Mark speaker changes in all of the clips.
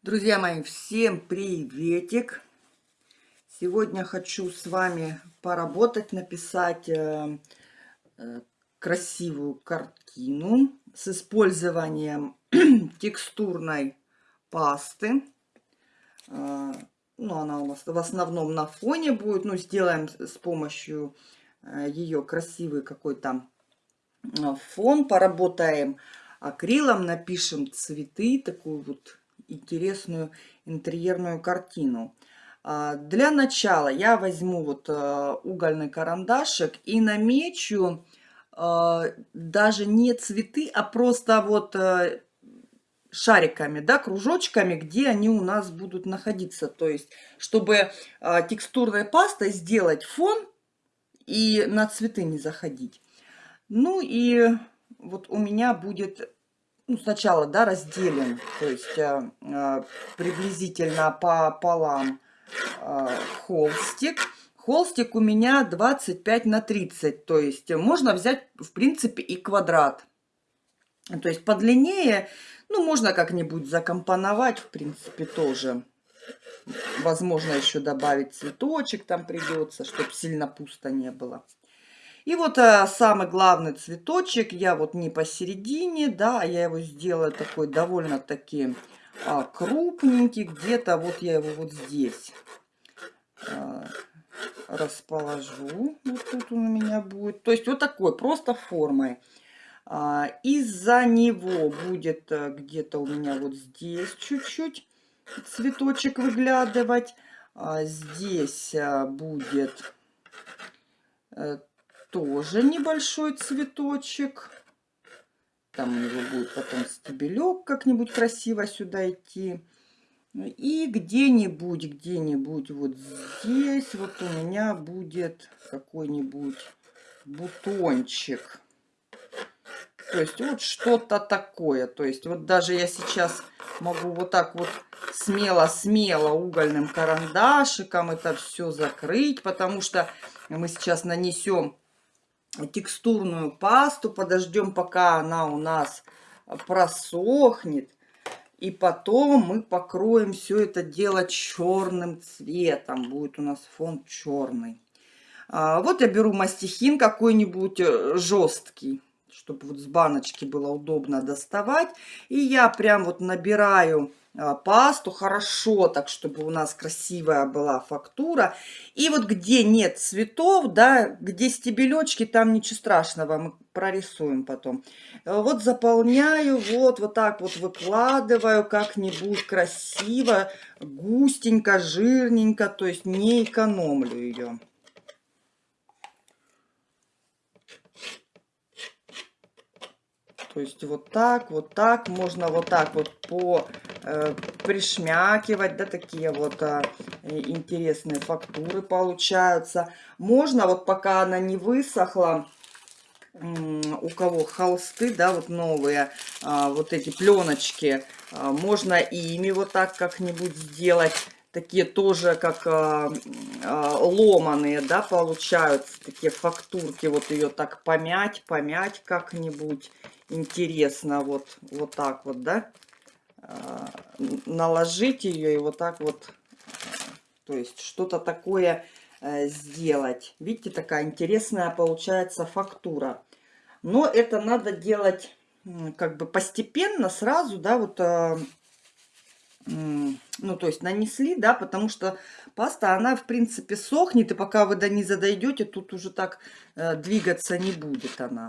Speaker 1: Друзья мои, всем приветик! Сегодня хочу с вами поработать, написать э, э, красивую картину с использованием текстурной пасты. Э, ну, она у нас в основном на фоне будет. Ну, сделаем с помощью э, ее красивый какой-то э, фон. Поработаем акрилом, напишем цветы, такую вот интересную интерьерную картину. А, для начала я возьму вот э, угольный карандашик и намечу э, даже не цветы, а просто вот э, шариками, да, кружочками, где они у нас будут находиться. То есть, чтобы текстурной пастой сделать фон и на цветы не заходить. Ну и вот у меня будет ну, сначала, да, разделим, то есть э, э, приблизительно по полам э, холстик. Холстик у меня 25 на 30, то есть можно взять, в принципе, и квадрат. То есть подлиннее, ну, можно как-нибудь закомпоновать, в принципе, тоже. Возможно, еще добавить цветочек там придется, чтобы сильно пусто не было. И вот а, самый главный цветочек, я вот не посередине, да, я его сделаю такой довольно-таки а, крупненький, где-то вот я его вот здесь а, расположу. Вот тут он у меня будет. То есть вот такой, просто формой. А, Из-за него будет а, где-то у меня вот здесь чуть-чуть цветочек выглядывать. А здесь а, будет э, тоже небольшой цветочек. Там у него будет потом стебелек как-нибудь красиво сюда идти. И где-нибудь, где-нибудь вот здесь вот у меня будет какой-нибудь бутончик. То есть вот что-то такое. То есть вот даже я сейчас могу вот так вот смело-смело угольным карандашиком это все закрыть, потому что мы сейчас нанесем текстурную пасту, подождем, пока она у нас просохнет. И потом мы покроем все это дело черным цветом. Будет у нас фон черный. А, вот я беру мастихин какой-нибудь э, жесткий, чтобы вот с баночки было удобно доставать. И я прям вот набираю пасту хорошо, так чтобы у нас красивая была фактура. И вот где нет цветов, да, где стебелечки, там ничего страшного, мы прорисуем потом. Вот заполняю, вот, вот так вот выкладываю как-нибудь красиво, густенько, жирненько, то есть не экономлю ее. То есть вот так, вот так, можно вот так вот по э, пришмякивать, да, такие вот э, интересные фактуры получаются. Можно вот пока она не высохла, у кого холсты, да, вот новые, а, вот эти пленочки, а, можно ими вот так как-нибудь сделать. Такие тоже как а, ломаные, да, получаются, такие фактурки, вот ее так помять, помять как-нибудь интересно, вот, вот так вот, да, а, наложить ее и вот так вот, то есть что-то такое сделать. Видите, такая интересная получается фактура. Но это надо делать как бы постепенно, сразу, да, вот, а, ну, то есть нанесли, да, потому что паста, она, в принципе, сохнет, и пока вы до низа дойдете, тут уже так э, двигаться не будет она.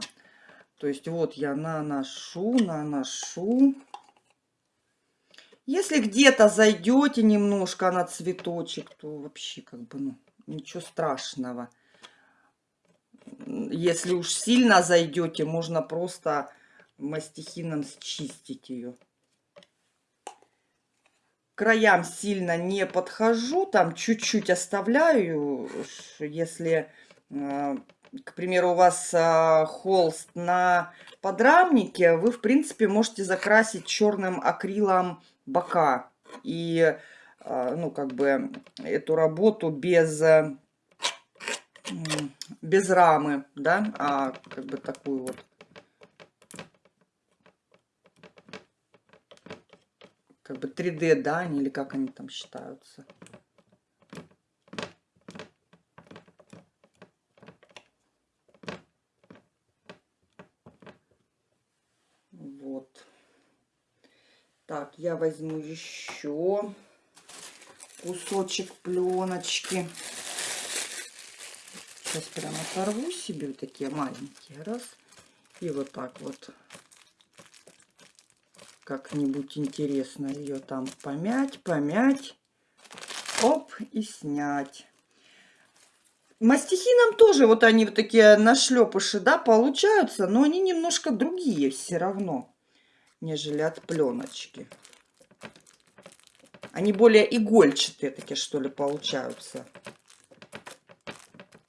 Speaker 1: То есть вот я наношу, наношу. Если где-то зайдете немножко на цветочек, то вообще как бы ну, ничего страшного. Если уж сильно зайдете, можно просто мастихином счистить ее. Краям сильно не подхожу, там чуть-чуть оставляю, если а, к примеру, у вас а, холст на подрамнике, вы, в принципе, можете закрасить черным акрилом бока. И, а, ну, как бы, эту работу без, без рамы, да, а как бы такую вот как бы 3D, да, они, или как они там считаются. Вот. Так, я возьму еще кусочек пленочки. Сейчас прямо оторву себе вот такие маленькие. Раз. И вот так вот как-нибудь интересно ее там помять, помять. Оп, и снять. Мастихином тоже вот они вот такие нашлепыши, да, получаются, но они немножко другие все равно, нежели от пленочки. Они более игольчатые такие, что ли, получаются.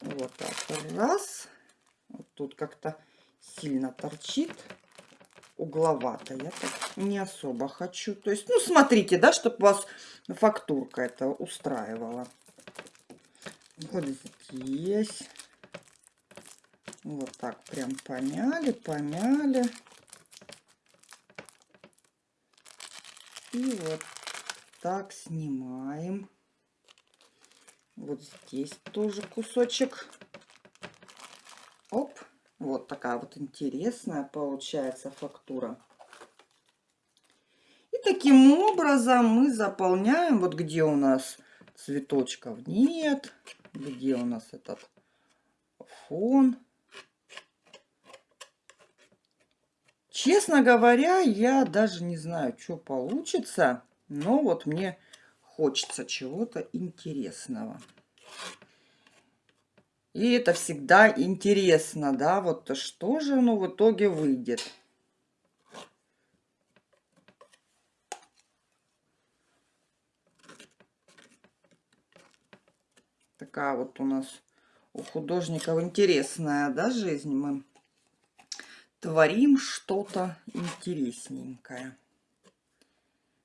Speaker 1: Вот так. Раз. Вот тут как-то сильно торчит. Угловато. Я так не особо хочу. То есть, ну, смотрите, да, чтобы вас фактурка это устраивала. Вот здесь. Вот так прям помяли, помяли. И вот так снимаем. Вот здесь тоже кусочек. Оп. Вот такая вот интересная получается фактура. И таким образом мы заполняем, вот где у нас цветочков нет, где у нас этот фон. Честно говоря, я даже не знаю, что получится. Но вот мне хочется чего-то интересного. И это всегда интересно, да, вот что же оно в итоге выйдет. Такая вот у нас у художников интересная, да, жизнь. Мы творим что-то интересненькое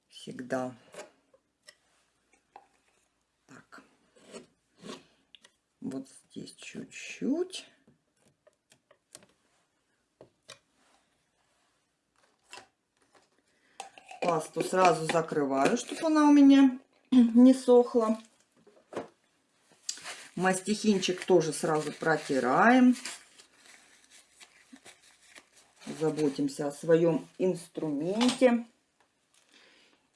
Speaker 1: всегда. Так. Вот здесь чуть-чуть. Пасту сразу закрываю, чтобы она у меня не сохла. Мастихинчик тоже сразу протираем. Заботимся о своем инструменте.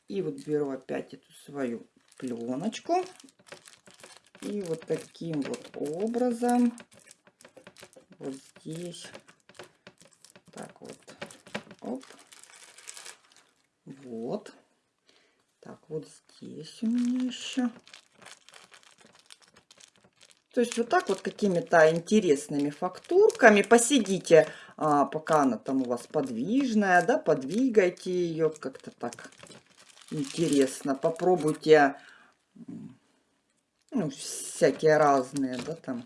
Speaker 1: И вот беру опять эту свою пленочку. И вот таким вот образом вот здесь так вот оп вот так вот здесь у меня еще то есть вот так вот какими-то интересными фактурками посидите а, пока она там у вас подвижная да подвигайте ее как-то так интересно. Попробуйте ну, всякие разные, да, там.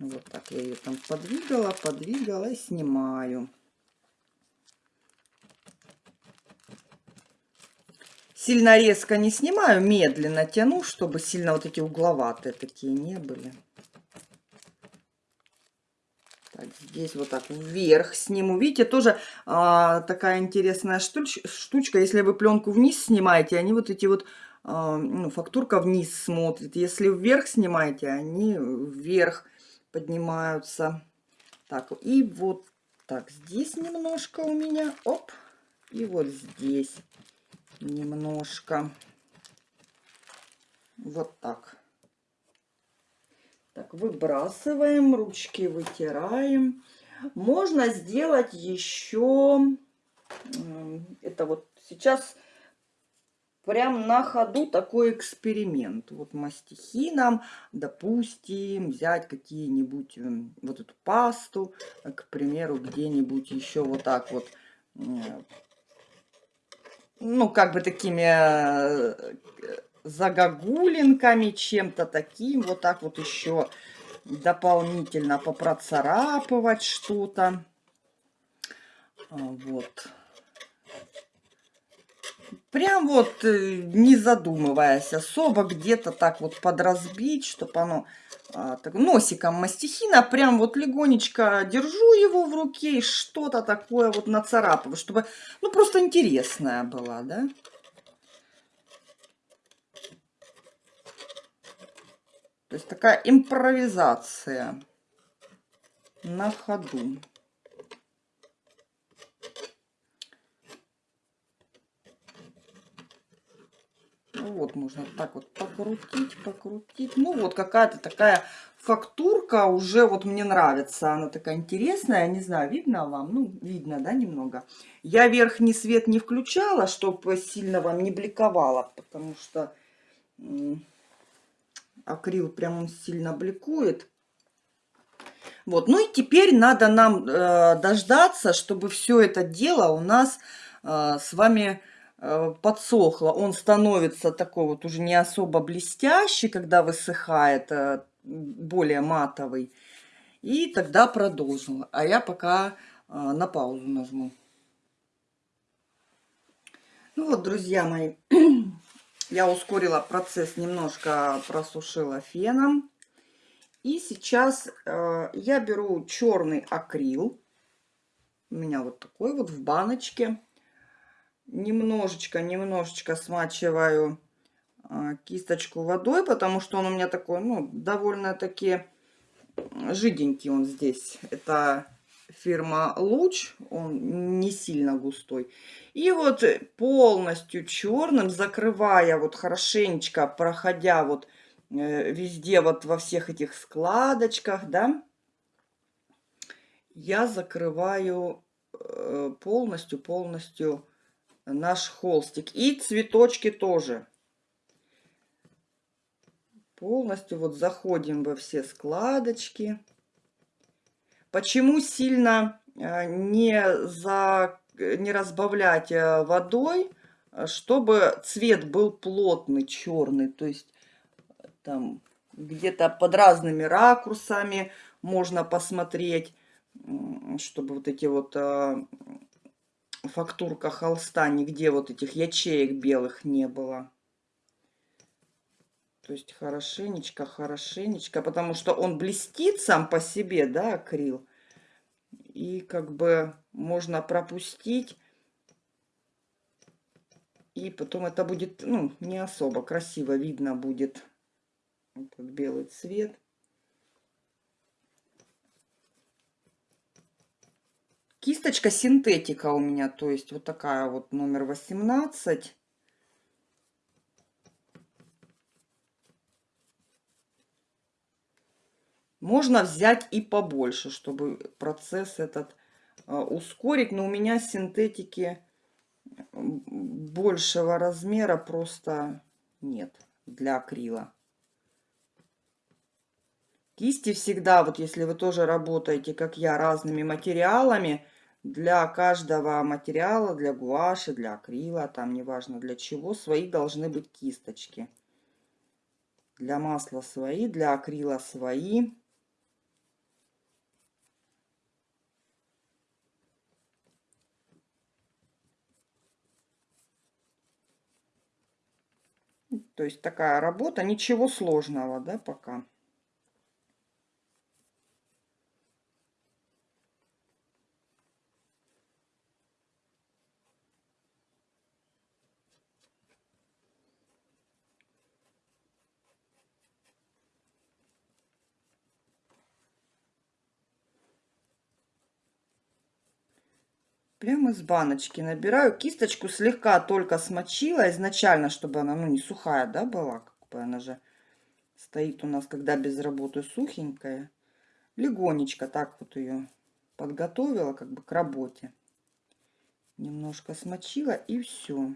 Speaker 1: Вот так я ее там подвигала, подвигала и снимаю. Сильно резко не снимаю, медленно тяну, чтобы сильно вот эти угловатые такие не были. Так, здесь вот так вверх сниму. Видите, тоже а, такая интересная штуч, штучка. Если вы пленку вниз снимаете, они вот эти вот, а, ну, фактурка вниз смотрит. Если вверх снимаете, они вверх поднимаются. Так, и вот так, здесь немножко у меня, оп, и вот здесь немножко. Вот так. Так, выбрасываем, ручки вытираем. Можно сделать еще, это вот сейчас прям на ходу такой эксперимент. Вот мастихином, допустим, взять какие-нибудь, вот эту пасту, к примеру, где-нибудь еще вот так вот, ну, как бы такими э, загогулинками, чем-то таким. Вот так вот еще дополнительно попроцарапывать что-то. А, вот. Прям вот, э, не задумываясь особо, где-то так вот подразбить, чтобы оно а, так, носиком мастихина, прям вот легонечко держу его в руке и что-то такое вот нацарапываю, чтобы, ну, просто интересная была, да. То есть такая импровизация на ходу. Ну вот, можно так вот покрутить, покрутить. Ну вот какая-то такая фактурка уже вот мне нравится. Она такая интересная, не знаю, видно вам? Ну, видно, да, немного. Я верхний свет не включала, чтобы сильно вам не бликовало, потому что акрил прям он сильно бликует. Вот, ну и теперь надо нам э, дождаться, чтобы все это дело у нас э, с вами Э, подсохло, он становится такой вот уже не особо блестящий, когда высыхает, э, более матовый. И тогда продолжим. А я пока э, на паузу нажму. Ну вот, друзья мои, я ускорила процесс, немножко просушила феном. И сейчас я беру черный акрил. У меня вот такой вот в баночке немножечко, немножечко смачиваю а, кисточку водой, потому что он у меня такой, ну, довольно-таки жиденький он здесь. Это фирма Луч, он не сильно густой. И вот полностью черным, закрывая вот хорошенечко, проходя вот э, везде вот во всех этих складочках, да, я закрываю э, полностью, полностью наш холстик. И цветочки тоже. Полностью вот заходим во все складочки. Почему сильно э, не, за, не разбавлять э, водой, чтобы цвет был плотный, черный. То есть там где-то под разными ракурсами можно посмотреть, чтобы вот эти вот э, фактурка холста, нигде вот этих ячеек белых не было. То есть хорошенечко, хорошенечко, потому что он блестит сам по себе, да, акрил. И как бы можно пропустить. И потом это будет, ну, не особо красиво видно будет этот белый цвет. Кисточка синтетика у меня, то есть вот такая вот номер 18. Можно взять и побольше, чтобы процесс этот э, ускорить. Но у меня синтетики большего размера просто нет для акрила. Кисти всегда, вот если вы тоже работаете, как я, разными материалами, для каждого материала, для гуаши, для акрила, там неважно для чего, свои должны быть кисточки. Для масла свои, для акрила свои. То есть такая работа, ничего сложного, да, пока. Прямо из баночки набираю. Кисточку слегка только смочила изначально, чтобы она ну, не сухая да, была. Как бы она же стоит у нас, когда без работы сухенькая. Легонечко так вот ее подготовила как бы к работе. Немножко смочила и все.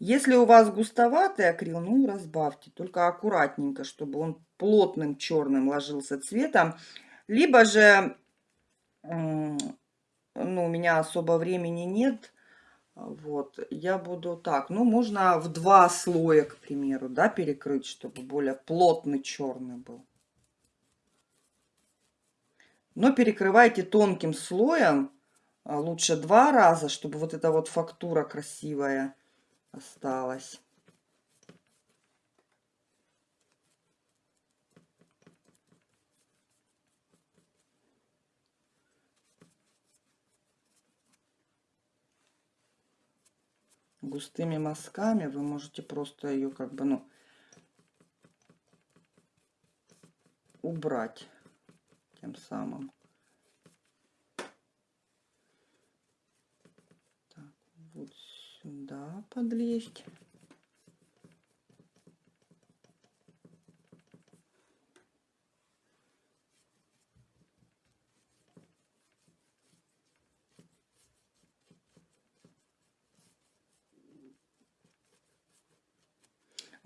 Speaker 1: Если у вас густоватый акрил, ну разбавьте, только аккуратненько, чтобы он плотным черным ложился цветом. Либо же ну, у меня особо времени нет, вот, я буду так, ну, можно в два слоя, к примеру, да, перекрыть, чтобы более плотный черный был. Но перекрывайте тонким слоем, а, лучше два раза, чтобы вот эта вот фактура красивая осталась. Густыми мазками вы можете просто ее как бы, ну, убрать тем самым. Так, вот сюда подлезть.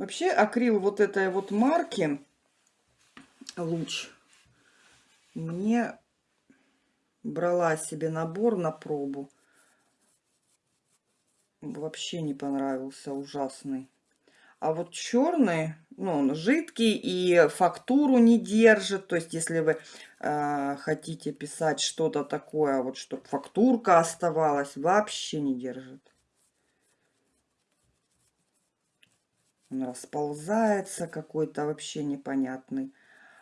Speaker 1: Вообще акрил вот этой вот марки луч мне брала себе набор на пробу. Вообще не понравился, ужасный. А вот черный, ну, он жидкий и фактуру не держит. То есть, если вы э, хотите писать что-то такое, вот чтобы фактурка оставалась, вообще не держит. Он расползается какой-то вообще непонятный.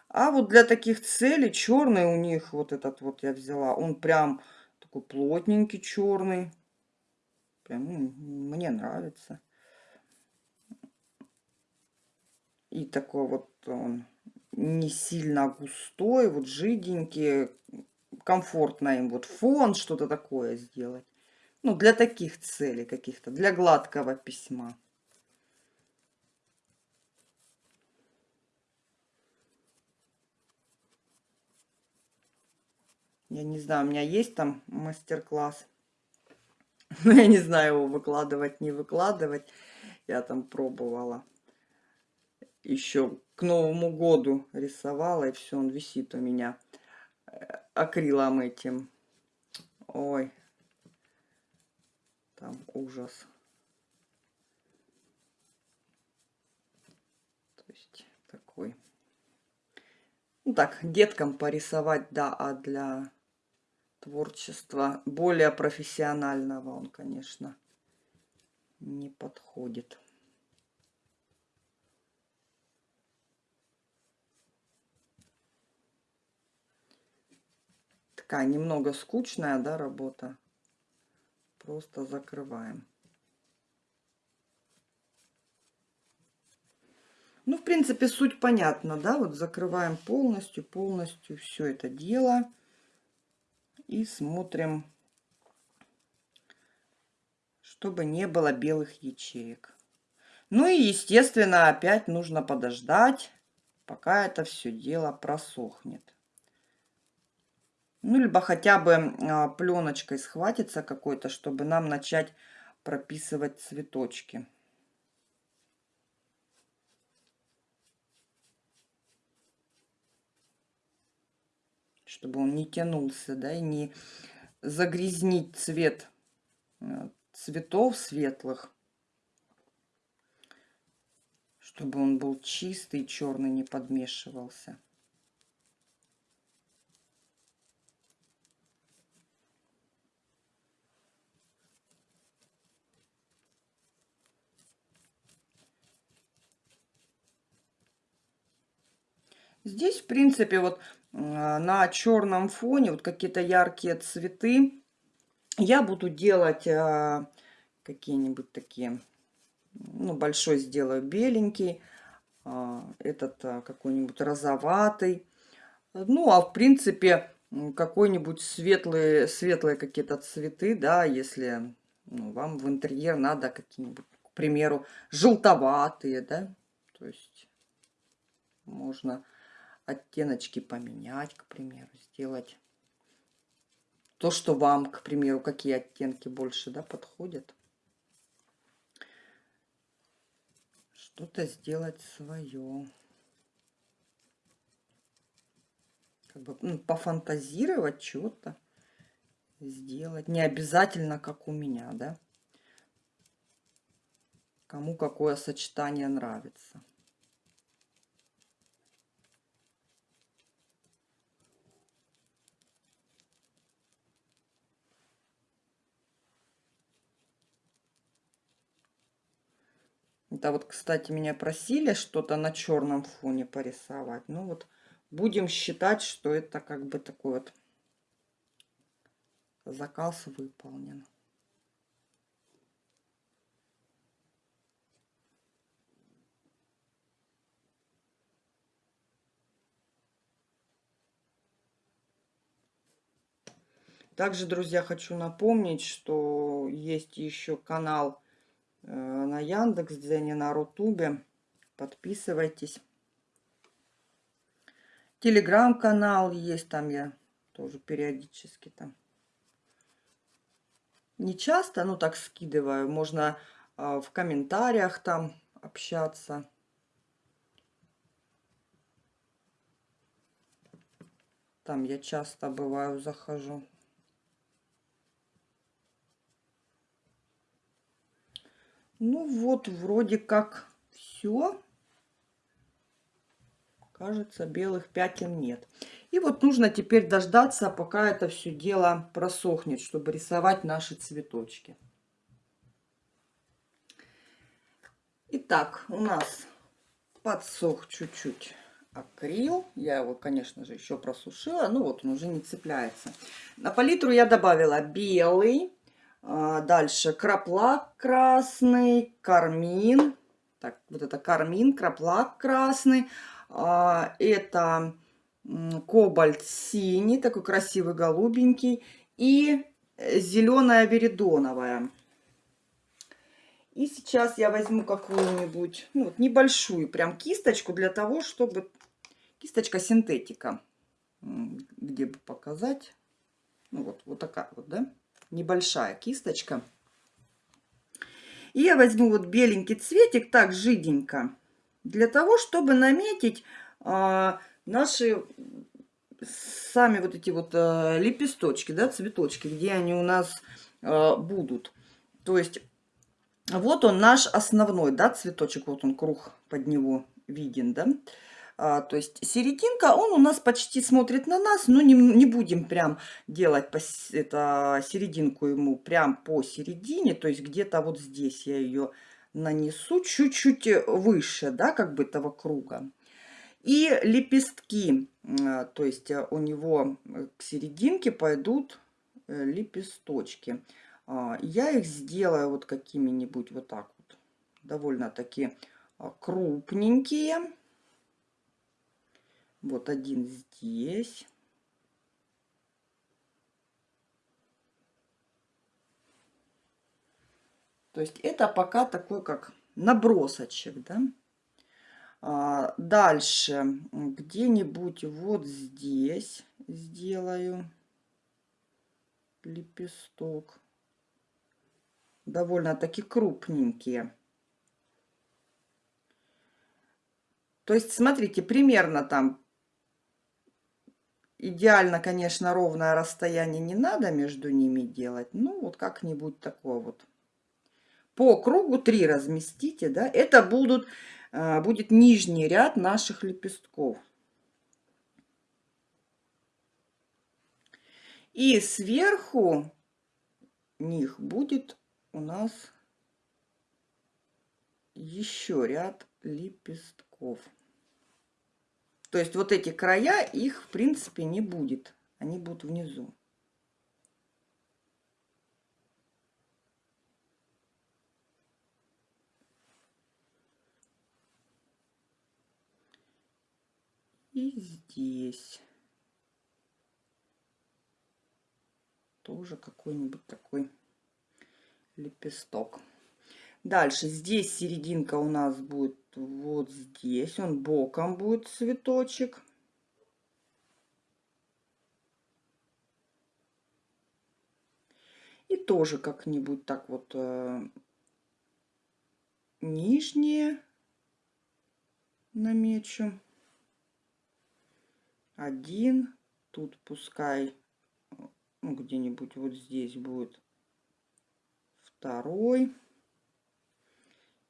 Speaker 1: А вот для таких целей черный у них, вот этот вот я взяла, он прям такой плотненький черный. Прям ну, мне нравится. И такой вот он не сильно густой, вот жиденький. Комфортно им вот фон, что-то такое сделать. Ну, для таких целей каких-то, для гладкого письма. Я не знаю, у меня есть там мастер-класс. Но я не знаю, его выкладывать, не выкладывать. Я там пробовала. Еще к Новому году рисовала, и все, он висит у меня э, акрилом этим. Ой, там ужас. То есть такой. Ну так, деткам порисовать, да, а для творчества более профессионального он, конечно, не подходит. Такая немного скучная, да, работа. Просто закрываем. Ну, в принципе, суть понятна, да, вот закрываем полностью, полностью все это дело и смотрим, чтобы не было белых ячеек. Ну и, естественно, опять нужно подождать, пока это все дело просохнет. Ну, либо хотя бы а, пленочкой схватиться какой-то, чтобы нам начать прописывать цветочки. Чтобы он не тянулся, да, и не загрязнить цвет э, цветов светлых, чтобы он был чистый, черный не подмешивался. Здесь, в принципе, вот на черном фоне вот какие-то яркие цветы. Я буду делать а, какие-нибудь такие, ну, большой сделаю беленький, а, этот какой-нибудь розоватый. Ну, а в принципе, какой-нибудь светлые, светлые какие-то цветы, да, если ну, вам в интерьер надо какие-нибудь, к примеру, желтоватые, да, то есть можно оттеночки поменять, к примеру, сделать то, что вам, к примеру, какие оттенки больше да, подходят. Что-то сделать свое. Как бы ну, пофантазировать что-то сделать. Не обязательно, как у меня, да. Кому какое сочетание нравится. А вот, кстати, меня просили что-то на черном фоне порисовать. Ну вот будем считать, что это как бы такой вот заказ выполнен. Также, друзья, хочу напомнить, что есть еще канал э, на Яндекс.Дзене, на Рутубе. Подписывайтесь. Телеграм-канал есть, там я тоже периодически там. Не часто, ну так скидываю. Можно э, в комментариях там общаться. Там я часто бываю, захожу. Ну вот, вроде как все. Кажется, белых пятен нет. И вот нужно теперь дождаться, пока это все дело просохнет, чтобы рисовать наши цветочки. Итак, у нас подсох чуть-чуть акрил. Я его, конечно же, еще просушила. Ну вот, он уже не цепляется. На палитру я добавила белый. А, дальше краплак красный, кармин. Так, вот это кармин, краплак красный. А, это кобальт синий, такой красивый голубенький. И зеленая веридоновая. И сейчас я возьму какую-нибудь, ну, вот небольшую прям кисточку для того, чтобы... Кисточка синтетика. Где бы показать? Ну, вот, вот такая вот, да? Небольшая кисточка. И я возьму вот беленький цветик, так, жиденько. Для того, чтобы наметить а, наши сами вот эти вот а, лепесточки, да, цветочки, где они у нас а, будут. То есть вот он наш основной, да, цветочек, вот он круг под него виден, да. А, то есть серединка, он у нас почти смотрит на нас, но не, не будем прям делать по, это, серединку ему прям по середине, то есть где-то вот здесь я ее нанесу чуть-чуть выше, да, как бы этого круга. И лепестки, а, то есть у него к серединке пойдут э, лепесточки. А, я их сделаю вот какими-нибудь вот так вот. Довольно-таки а, крупненькие. Вот один здесь. То есть это пока такой как набросочек, да. А, дальше где-нибудь вот здесь сделаю лепесток довольно-таки крупненькие. То есть, смотрите, примерно там идеально, конечно, ровное расстояние не надо между ними делать. Ну, вот как-нибудь такое вот. По кругу три разместите, да. Это будут, э, будет нижний ряд наших лепестков. И сверху них будет у нас еще ряд лепестков. То есть вот эти края, их в принципе не будет. Они будут внизу. И здесь тоже какой-нибудь такой лепесток. Дальше здесь серединка у нас будет вот здесь. Он боком будет цветочек. И тоже как-нибудь так вот э, нижние намечу. Один. Тут пускай ну, где-нибудь вот здесь будет второй.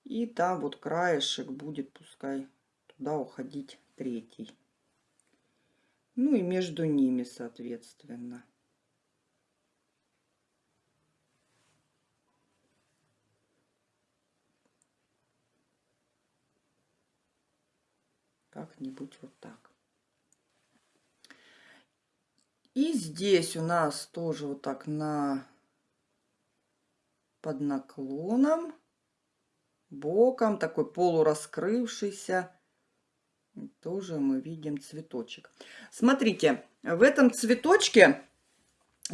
Speaker 1: И там вот краешек будет, пускай туда уходить третий. Ну и между ними, соответственно. Как-нибудь вот так. И здесь у нас тоже вот так на под наклоном, боком, такой полураскрывшийся. Тоже мы видим цветочек. Смотрите, в этом цветочке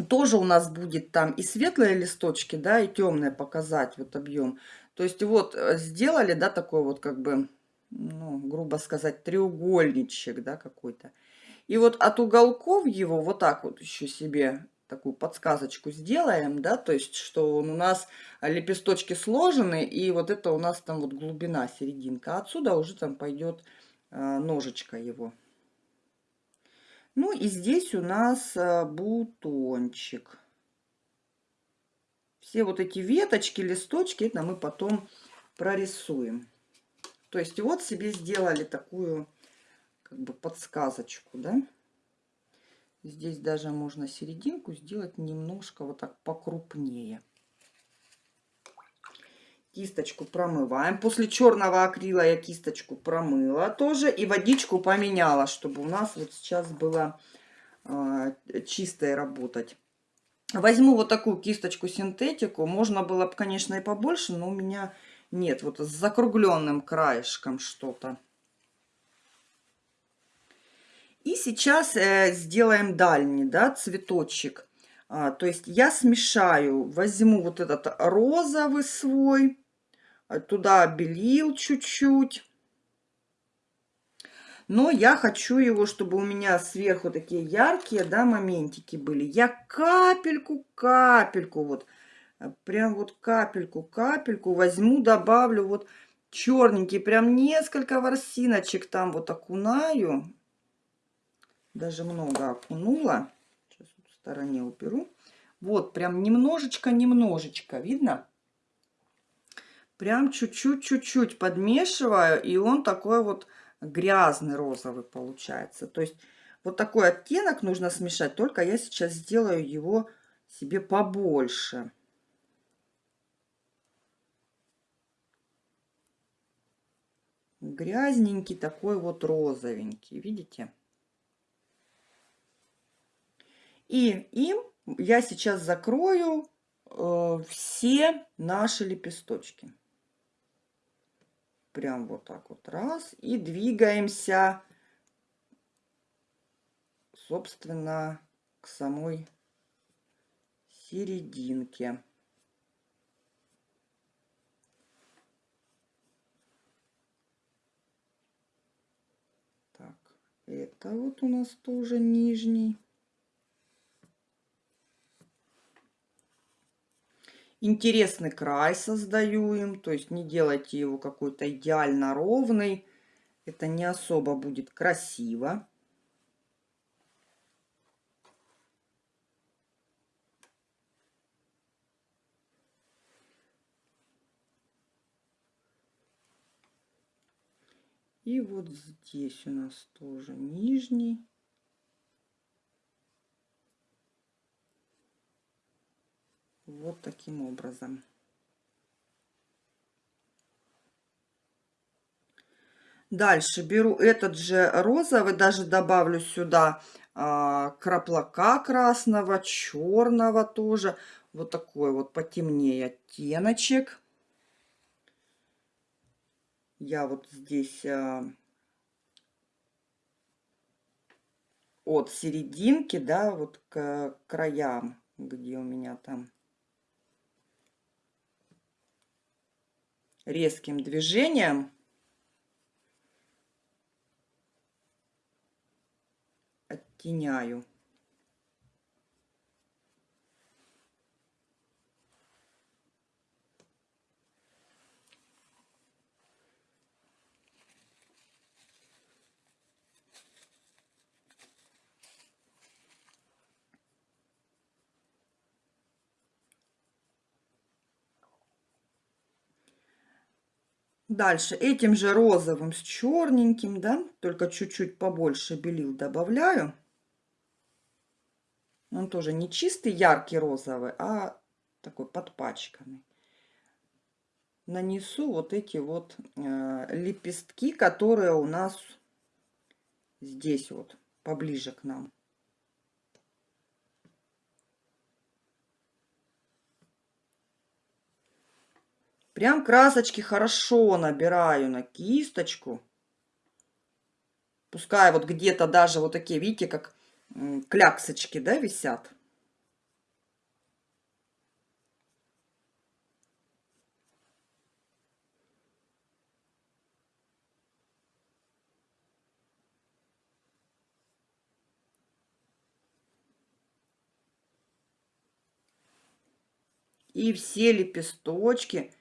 Speaker 1: тоже у нас будет там и светлые листочки, да, и темные показать вот объем. То есть вот э, сделали, да, такой вот как бы, ну, грубо сказать, треугольничек, да, какой-то. И вот от уголков его вот так вот еще себе такую подсказочку сделаем, да, то есть, что он у нас лепесточки сложены, и вот это у нас там вот глубина, серединка. Отсюда уже там пойдет э, ножичка его. Ну и здесь у нас э, бутончик. Все вот эти веточки, листочки, это мы потом прорисуем. То есть вот себе сделали такую как бы подсказочку, да. Здесь даже можно серединку сделать немножко вот так покрупнее. Кисточку промываем. После черного акрила я кисточку промыла тоже. И водичку поменяла, чтобы у нас вот сейчас было э, чистой работать. Возьму вот такую кисточку синтетику. Можно было бы, конечно, и побольше, но у меня нет. Вот с закругленным краешком что-то. И сейчас э, сделаем дальний, да, цветочек. А, то есть я смешаю, возьму вот этот розовый свой, а, туда белил чуть-чуть. Но я хочу его, чтобы у меня сверху такие яркие, да, моментики были. Я капельку, капельку, вот, э, прям вот капельку, капельку возьму, добавлю вот черненький, прям несколько ворсиночек там вот окунаю даже много окунула. Сейчас в стороне уберу. Вот, прям немножечко-немножечко, видно? Прям чуть-чуть, чуть-чуть подмешиваю, и он такой вот грязный розовый получается. То есть вот такой оттенок нужно смешать, только я сейчас сделаю его себе побольше. Грязненький такой вот розовенький, видите? И им я сейчас закрою э, все наши лепесточки. Прям вот так вот раз. И двигаемся, собственно, к самой серединке. Так, это вот у нас тоже нижний. Интересный край создаю им, то есть не делайте его какой-то идеально ровный. Это не особо будет красиво. И вот здесь у нас тоже нижний. Вот таким образом. Дальше беру этот же розовый, даже добавлю сюда а, краплака красного, черного тоже. Вот такой вот потемнее оттеночек. Я вот здесь а, от серединки, да, вот к краям, где у меня там резким движением оттеняю. Дальше этим же розовым с черненьким, да, только чуть-чуть побольше белил добавляю. Он тоже не чистый яркий розовый, а такой подпачканный. Нанесу вот эти вот э, лепестки, которые у нас здесь вот, поближе к нам. Прям красочки хорошо набираю на кисточку. Пускай вот где-то даже вот такие, видите, как кляксочки, да, висят. И все лепесточки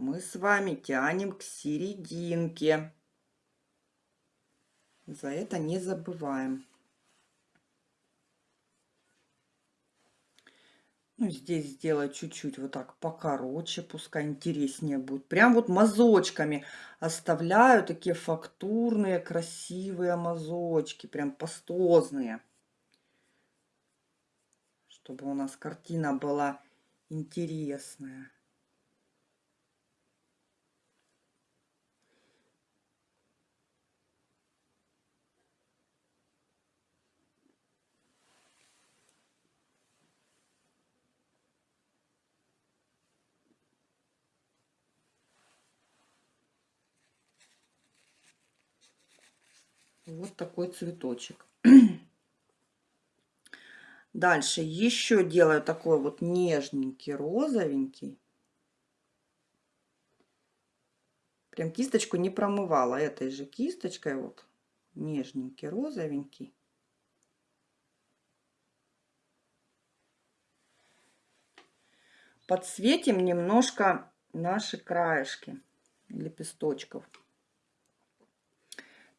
Speaker 1: мы с вами тянем к серединке. За это не забываем. Ну, здесь сделать чуть-чуть вот так покороче, пускай интереснее будет. Прям вот мазочками оставляю такие фактурные, красивые мазочки, прям пастозные. Чтобы у нас картина была интересная. Вот такой цветочек. Дальше еще делаю такой вот нежненький, розовенький. Прям кисточку не промывала этой же кисточкой. Вот нежненький, розовенький. Подсветим немножко наши краешки лепесточков.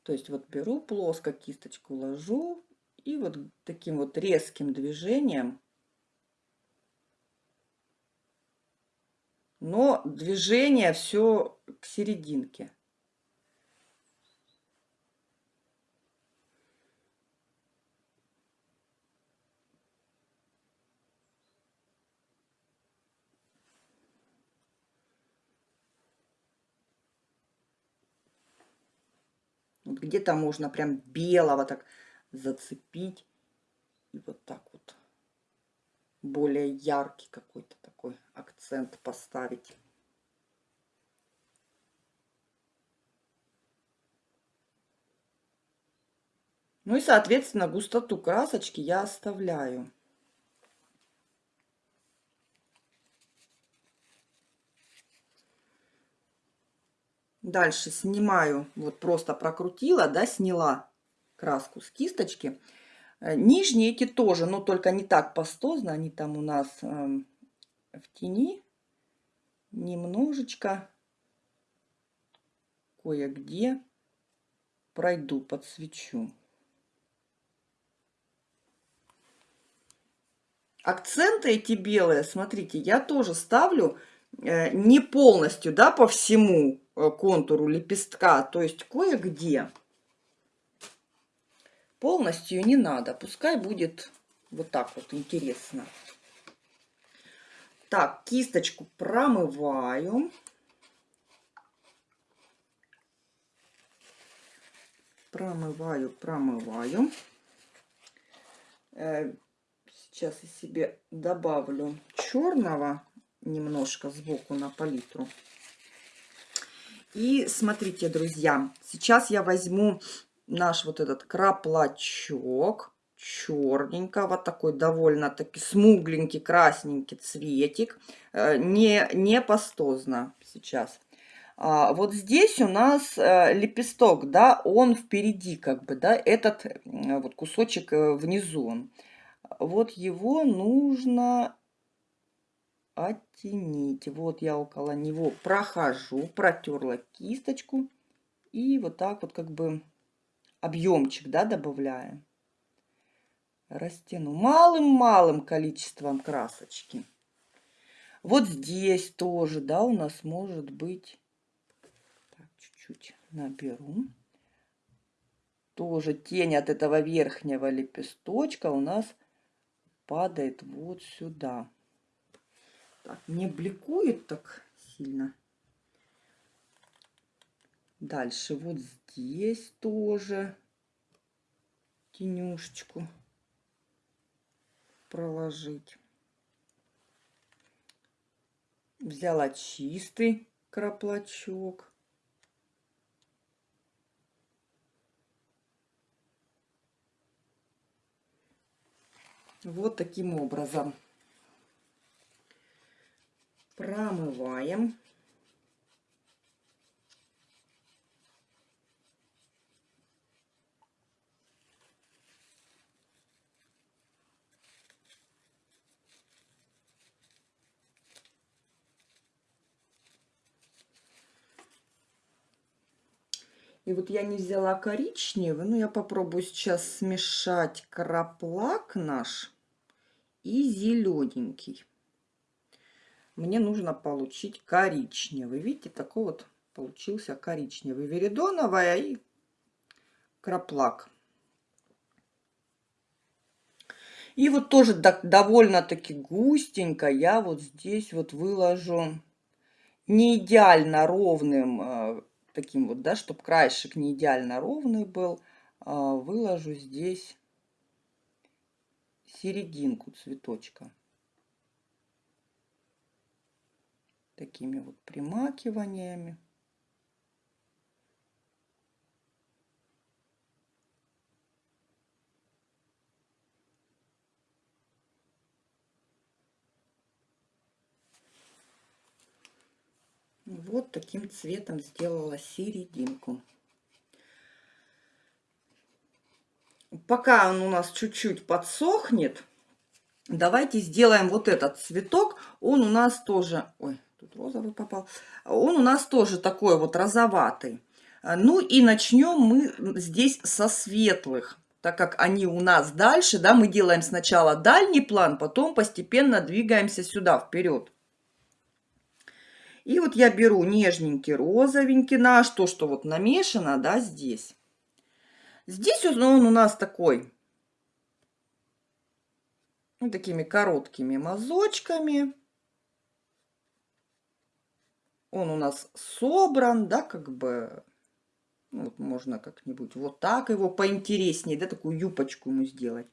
Speaker 1: То есть вот беру плоско кисточку, ложу и вот таким вот резким движением, но движение все к серединке. Где-то можно прям белого так зацепить. И вот так вот более яркий какой-то такой акцент поставить. Ну и, соответственно, густоту красочки я оставляю. Дальше снимаю, вот просто прокрутила, да, сняла краску с кисточки. Э, нижние эти тоже, но только не так пастозно, они там у нас э, в тени. Немножечко кое-где пройду, подсвечу. Акценты эти белые, смотрите, я тоже ставлю э, не полностью, да, по всему контуру лепестка, то есть кое-где. Полностью не надо, пускай будет вот так вот интересно. Так, кисточку промываю. Промываю, промываю. Э, сейчас я себе добавлю черного немножко сбоку на палитру. И смотрите, друзья, сейчас я возьму наш вот этот краплачок черненького, такой довольно-таки смугленький, красненький цветик, э, не, не пастозно сейчас. А, вот здесь у нас э, лепесток, да, он впереди как бы, да, этот вот кусочек э, внизу. Вот его нужно оттенить. Вот я около него прохожу, протерла кисточку. И вот так вот как бы объемчик, да, добавляем. Растяну малым-малым количеством красочки. Вот здесь тоже, да, у нас может быть... чуть-чуть наберу. Тоже тень от этого верхнего лепесточка у нас падает вот сюда. Так, не бликует так сильно. Дальше вот здесь тоже тенюшечку проложить. Взяла чистый краплачок. Вот таким образом промываем. И вот я не взяла коричневый, но я попробую сейчас смешать краплак наш и зелененький. Мне нужно получить коричневый. Видите, такой вот получился коричневый. Веридоновая и краплак. И вот тоже довольно-таки густенько я вот здесь вот выложу не идеально ровным, э, таким вот, да, чтобы краешек не идеально ровный был, а выложу здесь серединку цветочка. Такими вот примакиваниями. Вот таким цветом сделала серединку. Пока он у нас чуть-чуть подсохнет, давайте сделаем вот этот цветок. Он у нас тоже... Ой, тут розовый попал. Он у нас тоже такой вот розоватый. Ну и начнем мы здесь со светлых так как они у нас дальше, да, мы делаем сначала дальний план, потом постепенно двигаемся сюда, вперед. И вот я беру нежненький розовенький наш, то, что вот намешано, да, здесь. Здесь он, он у нас такой, ну, такими короткими мазочками. Он у нас собран, да, как бы, ну, вот можно как-нибудь вот так его поинтереснее, да, такую юбочку ему сделать.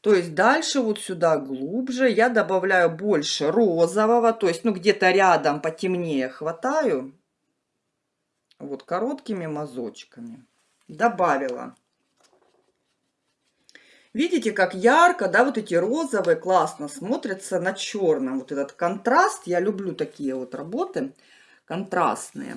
Speaker 1: То есть дальше вот сюда глубже я добавляю больше розового, то есть ну где-то рядом потемнее хватаю. Вот короткими мазочками. Добавила. Видите, как ярко, да, вот эти розовые классно смотрятся на черном. Вот этот контраст, я люблю такие вот работы контрастные.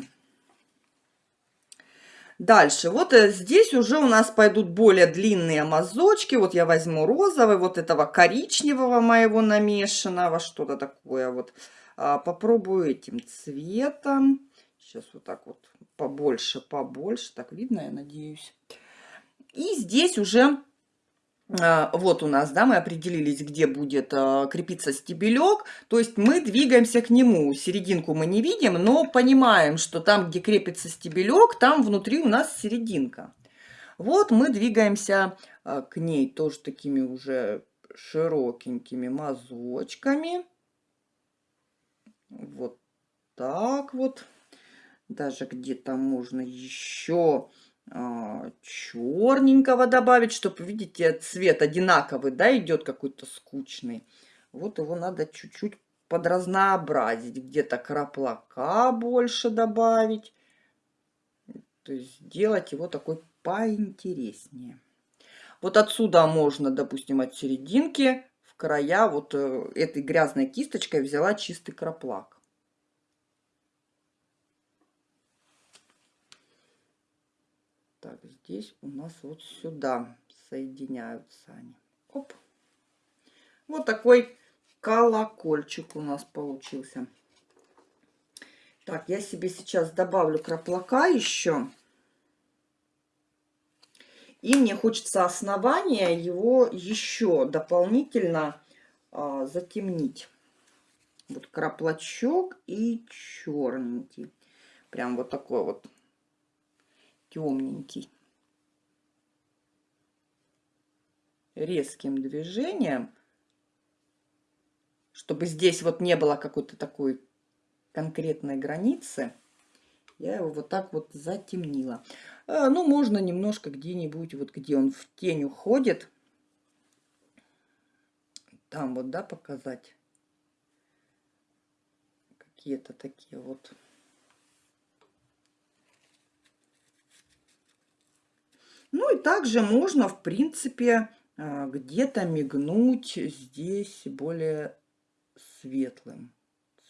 Speaker 1: Дальше, вот э, здесь уже у нас пойдут более длинные мазочки. Вот я возьму розовый, вот этого коричневого моего намешанного, что-то такое вот. А, попробую этим цветом. Сейчас вот так вот побольше, побольше. Так видно, я надеюсь. И здесь уже вот у нас, да, мы определились, где будет а, крепиться стебелек. То есть мы двигаемся к нему. Серединку мы не видим, но понимаем, что там, где крепится стебелек, там внутри у нас серединка. Вот мы двигаемся а, к ней тоже такими уже широкенькими мазочками. Вот так вот. Даже где-то можно еще а, черненького добавить, чтобы, видите, цвет одинаковый, да, идет какой-то скучный. Вот его надо чуть-чуть подразнообразить, где-то краплака больше добавить. То есть сделать его такой поинтереснее. Вот отсюда можно, допустим, от серединки в края вот э, этой грязной кисточкой взяла чистый краплак. Так, здесь у нас вот сюда соединяются они. Оп. Вот такой колокольчик у нас получился. Так, я себе сейчас добавлю краплака еще. И мне хочется основание его еще дополнительно а, затемнить. Вот краплачок и черненький. Прям вот такой вот темненький. Резким движением, чтобы здесь вот не было какой-то такой конкретной границы, я его вот так вот затемнила. А, ну, можно немножко где-нибудь, вот где он в тень уходит, там вот, да, показать какие-то такие вот Ну и также можно, в принципе, где-то мигнуть здесь более светлым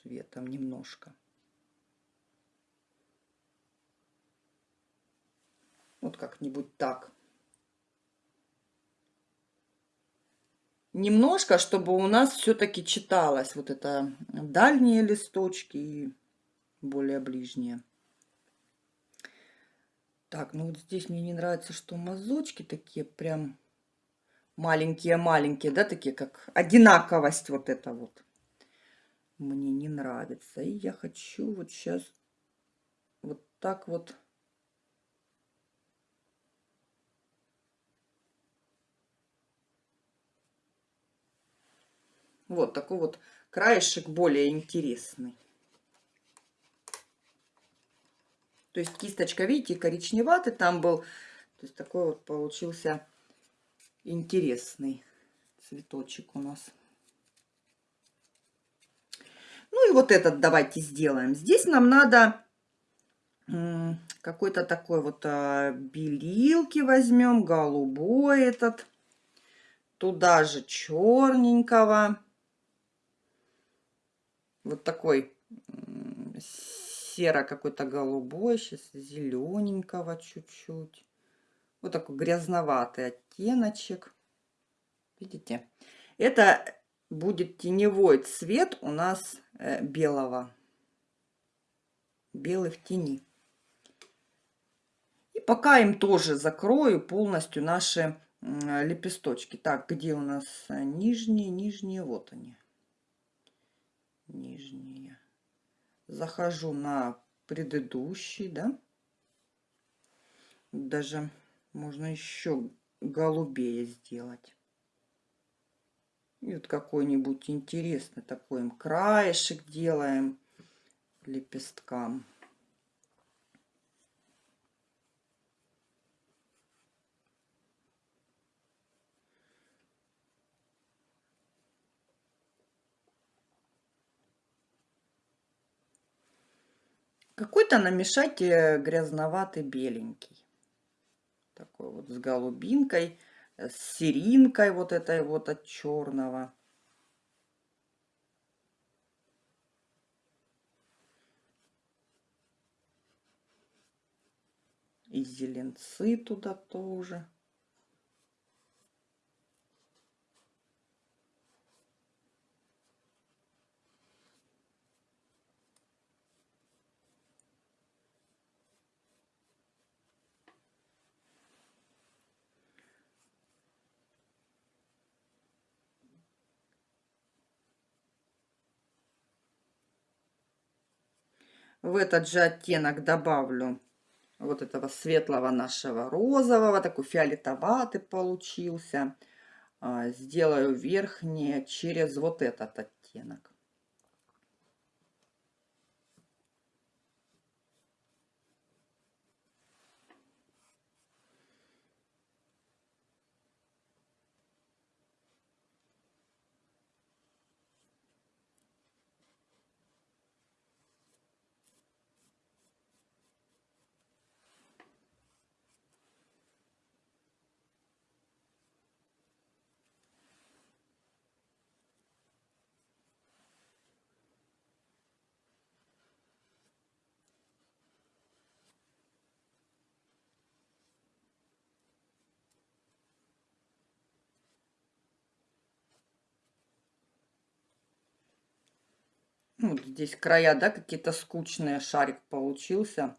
Speaker 1: цветом немножко. Вот как-нибудь так. Немножко, чтобы у нас все-таки читалось вот это дальние листочки и более ближние. Так, ну вот здесь мне не нравится, что мазочки такие прям маленькие-маленькие, да, такие как одинаковость вот это вот. Мне не нравится. И я хочу вот сейчас вот так вот Вот такой вот краешек более интересный. То есть кисточка, видите, коричневатый там был. То есть такой вот получился интересный цветочек у нас. Ну и вот этот давайте сделаем. Здесь нам надо какой-то такой вот а, белилки возьмем, голубой этот. Туда же черненького вот такой серо какой-то голубой, сейчас зелененького чуть-чуть. Вот такой грязноватый оттеночек. Видите? Это будет теневой цвет у нас э, белого. Белый в тени. И пока им тоже закрою полностью наши лепесточки. Так, где у нас э, нижние? Нижние, вот они нижние. Захожу на предыдущий, да. Даже можно еще голубее сделать. И вот какой-нибудь интересный такой им краешек делаем лепесткам. Какой-то намешать грязноватый беленький. Такой вот с голубинкой, э, с серинкой вот этой вот от черного. И зеленцы туда тоже. В этот же оттенок добавлю вот этого светлого нашего розового, такой фиолетоватый получился. А, сделаю верхнее через вот этот оттенок. Ну, здесь края, да, какие-то скучные, шарик получился.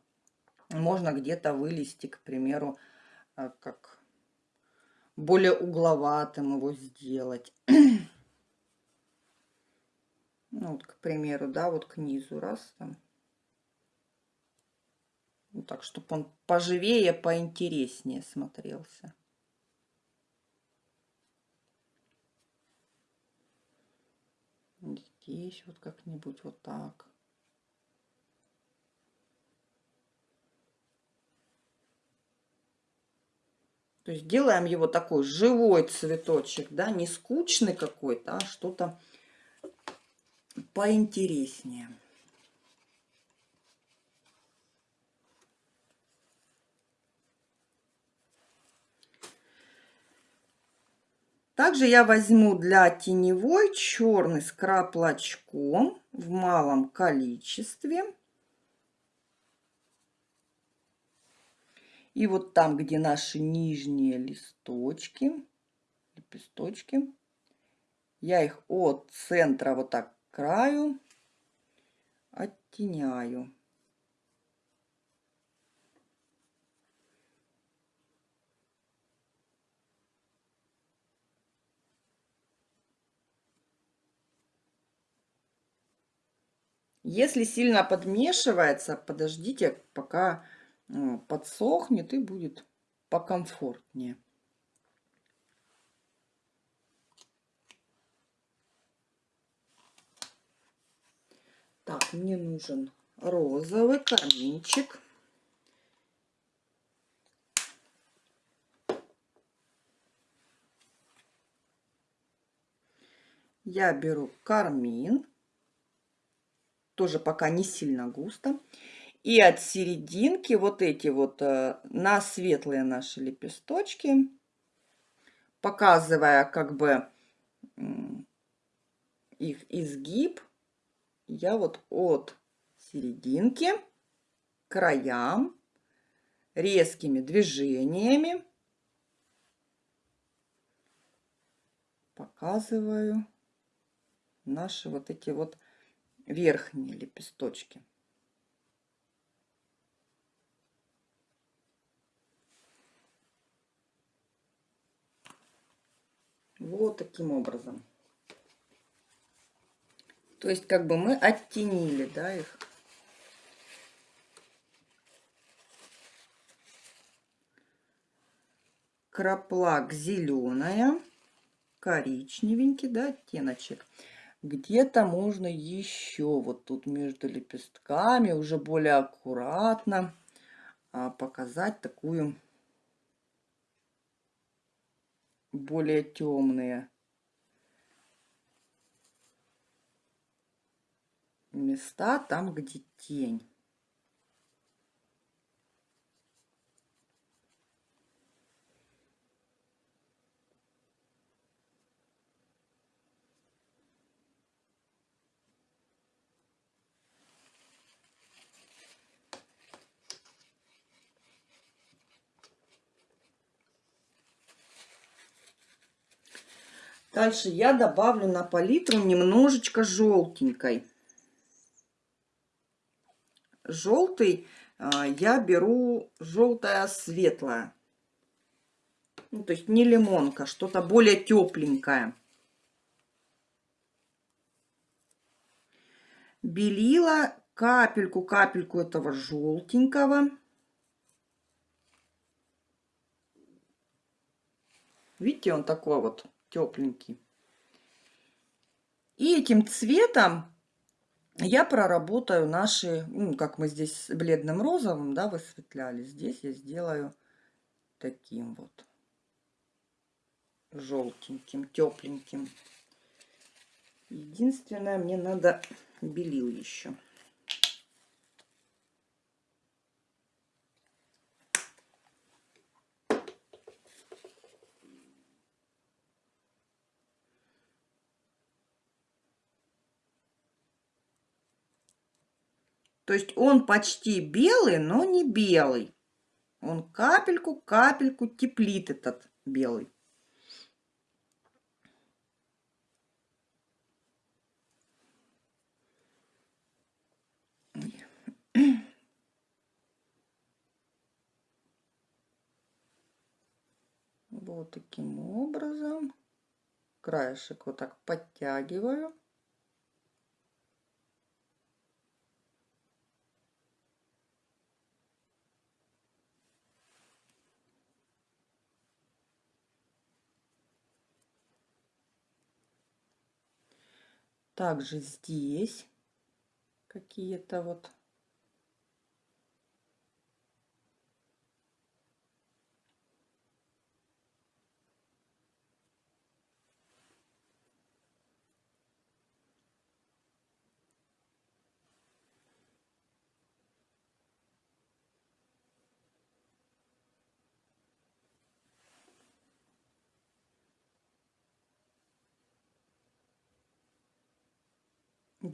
Speaker 1: Можно где-то вылезти, к примеру, э, как более угловатым его сделать. Ну, вот, к примеру, да, вот к низу раз там. Вот так, чтобы он поживее, поинтереснее смотрелся. Здесь вот как-нибудь вот так. То есть делаем его такой живой цветочек, да, не скучный какой-то, а что-то поинтереснее. Также я возьму для теневой черный скраб-лачком в малом количестве. И вот там, где наши нижние листочки, лепесточки, я их от центра вот так к краю оттеняю. Если сильно подмешивается, подождите, пока э, подсохнет и будет покомфортнее. Так, мне нужен розовый карминчик. Я беру кармин, тоже пока не сильно густо. И от серединки вот эти вот э, на светлые наши лепесточки, показывая как бы их изгиб, я вот от серединки к краям резкими движениями показываю наши вот эти вот верхние лепесточки. Вот таким образом. То есть как бы мы оттенили, да, их. Краплак зеленая, коричневенький, да, оттеночек. Где-то можно еще вот тут между лепестками уже более аккуратно а, показать такую более темные места там, где тень. Дальше я добавлю на палитру немножечко желтенькой желтый а, я беру желтая светлая. Ну, то есть не лимонка, что-то более тепленькое. Белила капельку-капельку этого желтенького. Видите, он такой вот тепленький. И этим цветом я проработаю наши, ну, как мы здесь бледным розовым, да, высветляли. Здесь я сделаю таким вот желтеньким, тепленьким. Единственное, мне надо белил еще. То есть он почти белый, но не белый. Он капельку-капельку теплит этот белый. Вот таким образом. Краешек вот так подтягиваю. Также здесь какие-то вот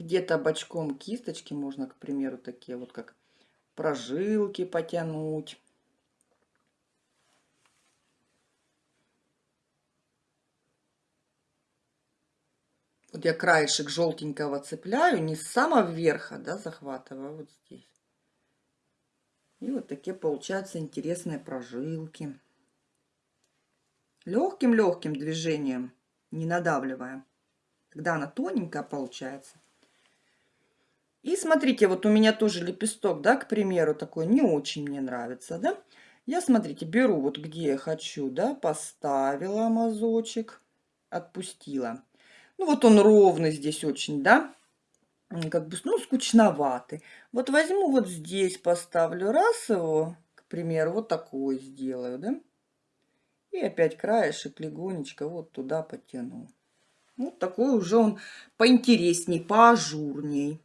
Speaker 1: где-то бочком кисточки можно, к примеру, такие вот как прожилки потянуть. Вот я краешек желтенького цепляю, не с самого верха, да, захватываю, а вот здесь. И вот такие получаются интересные прожилки. Легким-легким движением, не надавливая. Тогда она тоненькая получается. И смотрите, вот у меня тоже лепесток, да, к примеру, такой не очень мне нравится, да. Я, смотрите, беру вот где я хочу, да, поставила мазочек, отпустила. Ну вот он ровный здесь очень, да, как бы, ну, скучноватый. Вот возьму вот здесь, поставлю раз его, к примеру, вот такой сделаю, да. И опять краешек легонечко вот туда потяну. Вот такой уже он поинтересней, поажурней.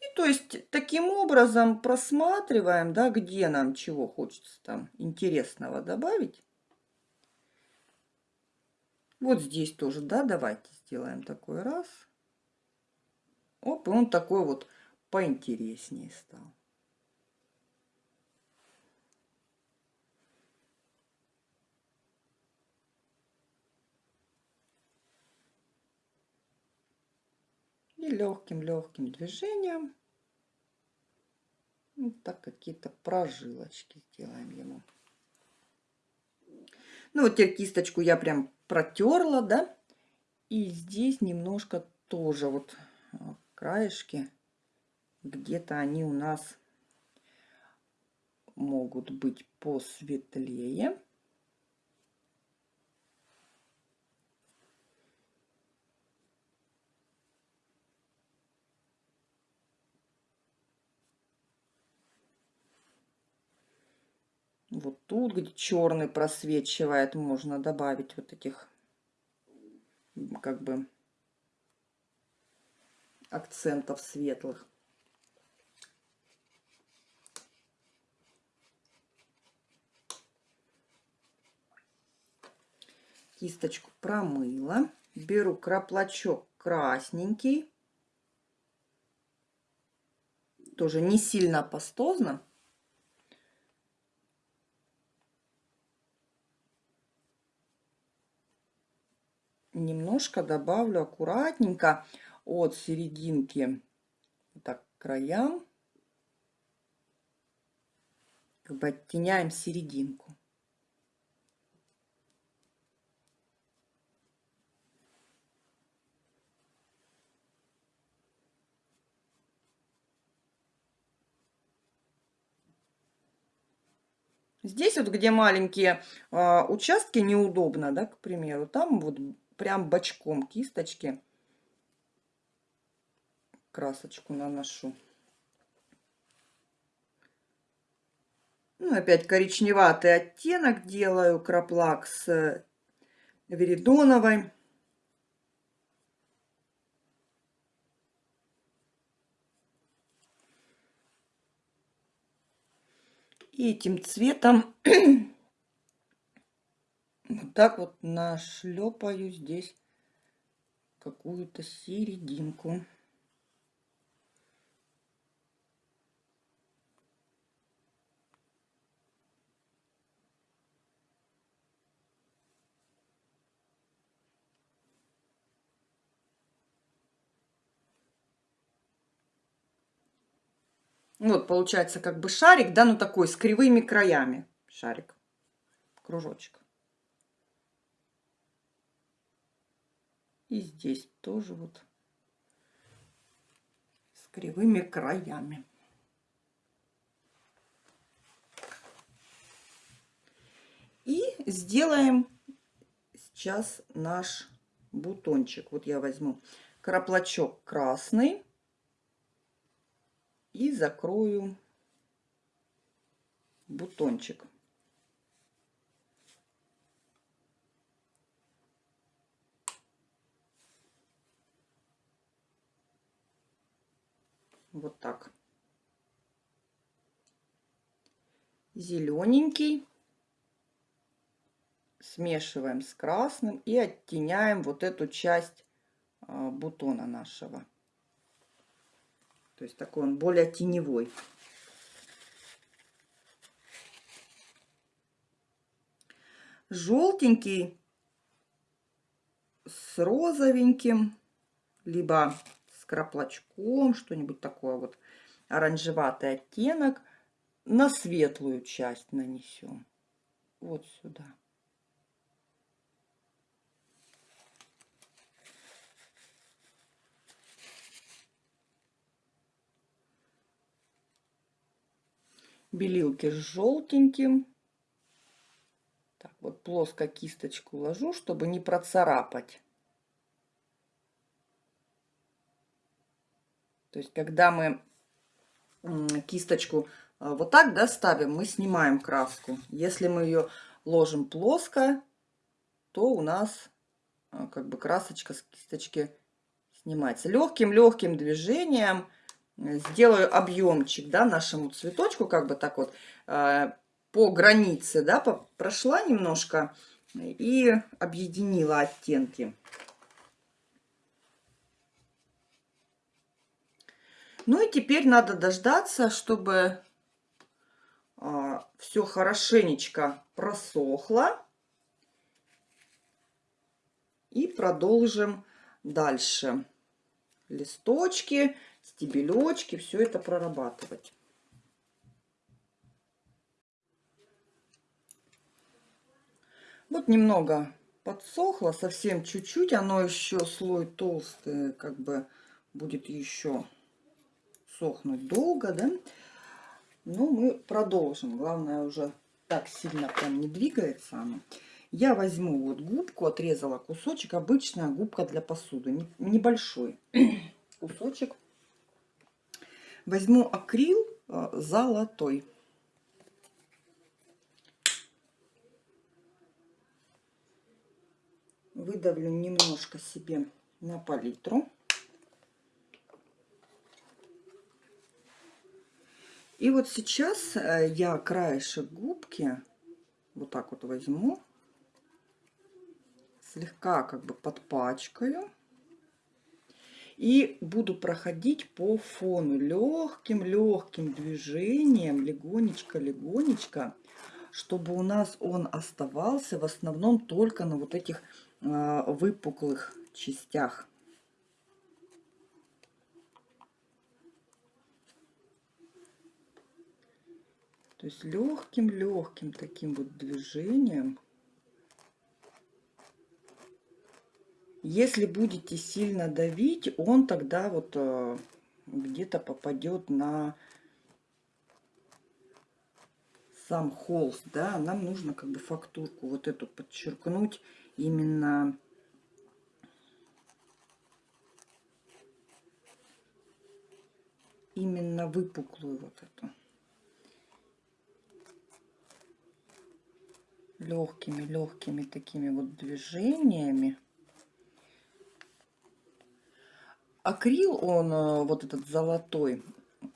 Speaker 1: И то есть таким образом просматриваем, да, где нам чего хочется там интересного добавить. Вот здесь тоже, да, давайте сделаем такой раз. Оп, и он такой вот поинтереснее стал. Легким-легким движением вот так какие-то прожилочки сделаем ему. Ну вот теперь кисточку я прям протерла, да. И здесь немножко тоже вот а, краешки, где-то они у нас могут быть посветлее. Вот тут, где черный просвечивает, можно добавить вот этих как бы акцентов светлых. Кисточку промыла. Беру краплачок красненький. Тоже не сильно пастозно. Немножко добавлю аккуратненько от серединки так к краям. Как бы оттеняем серединку. Здесь вот, где маленькие э, участки, неудобно, да, к примеру, там вот прям бочком кисточки красочку наношу. Ну, опять коричневатый оттенок делаю краплак с веридоновой. И этим цветом вот так вот нашлепаю здесь какую-то серединку. Вот получается как бы шарик, да, ну такой с кривыми краями шарик, кружочек. И здесь тоже вот с кривыми краями. И сделаем сейчас наш бутончик. Вот я возьму краплачок красный и закрою бутончик. Вот так. Зелененький. Смешиваем с красным и оттеняем вот эту часть а, бутона нашего. То есть такой он более теневой. Желтенький с розовеньким, либо краплачком, что-нибудь такое вот оранжеватый оттенок. На светлую часть нанесем. Вот сюда. белилки с желтеньким. Так, вот плоско кисточку ложу, чтобы не процарапать. То есть, когда мы кисточку а, вот так да, ставим, мы снимаем краску. Если мы ее ложим плоско, то у нас а, как бы красочка с кисточки снимается. Легким-легким движением э, сделаю объемчик да, нашему цветочку, как бы так вот по границе, да, прошла немножко и объединила оттенки. Ну и теперь надо дождаться, чтобы а, все хорошенечко просохло. И продолжим дальше. Листочки, стебелечки, все это прорабатывать. Вот немного подсохло, совсем чуть-чуть. Оно еще слой толстый, как бы будет еще сохнуть долго, да. Но мы продолжим. Главное уже так сильно прям не двигается оно. Я возьму вот губку, отрезала кусочек, обычная губка для посуды, небольшой кусочек. Возьму акрил э, золотой. Выдавлю немножко себе на палитру. И вот сейчас э, я краешек губки вот так вот возьму, слегка как бы подпачкаю. И буду проходить по фону легким-легким движением, легонечко-легонечко, чтобы у нас он оставался в основном только на вот этих э, выпуклых частях. То есть легким-легким таким вот движением. Если будете сильно давить, он тогда вот э, где-то попадет на сам холст, да, нам нужно как бы фактурку вот эту подчеркнуть именно именно выпуклую вот эту. Легкими-легкими такими вот движениями. Акрил, он э, вот этот золотой,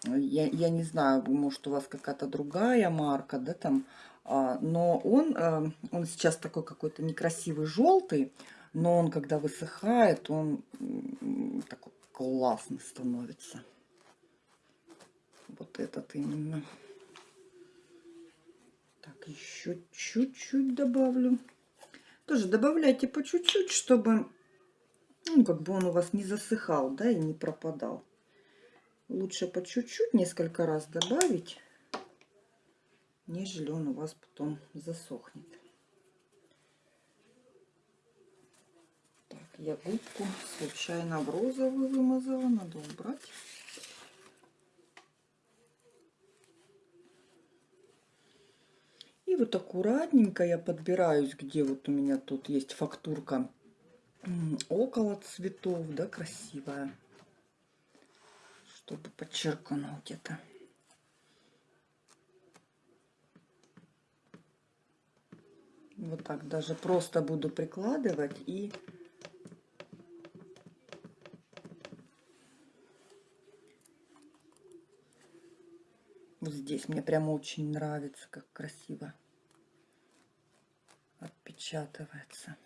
Speaker 1: я, я не знаю, может у вас какая-то другая марка, да, там, а, но он, э, он сейчас такой какой-то некрасивый желтый, но он, когда высыхает, он такой классный становится. Вот этот именно. Так, еще чуть-чуть добавлю. Тоже добавляйте по чуть-чуть, чтобы, ну, как бы он у вас не засыхал, да, и не пропадал. Лучше по чуть-чуть несколько раз добавить, нежели он у вас потом засохнет. Так, я губку случайно в розовый вымазала, надо убрать. И вот аккуратненько я подбираюсь, где вот у меня тут есть фактурка около цветов, да, красивая, чтобы подчеркнуть это. Вот так даже просто буду прикладывать и вот здесь. Мне прямо очень нравится, как красиво отпечатывается.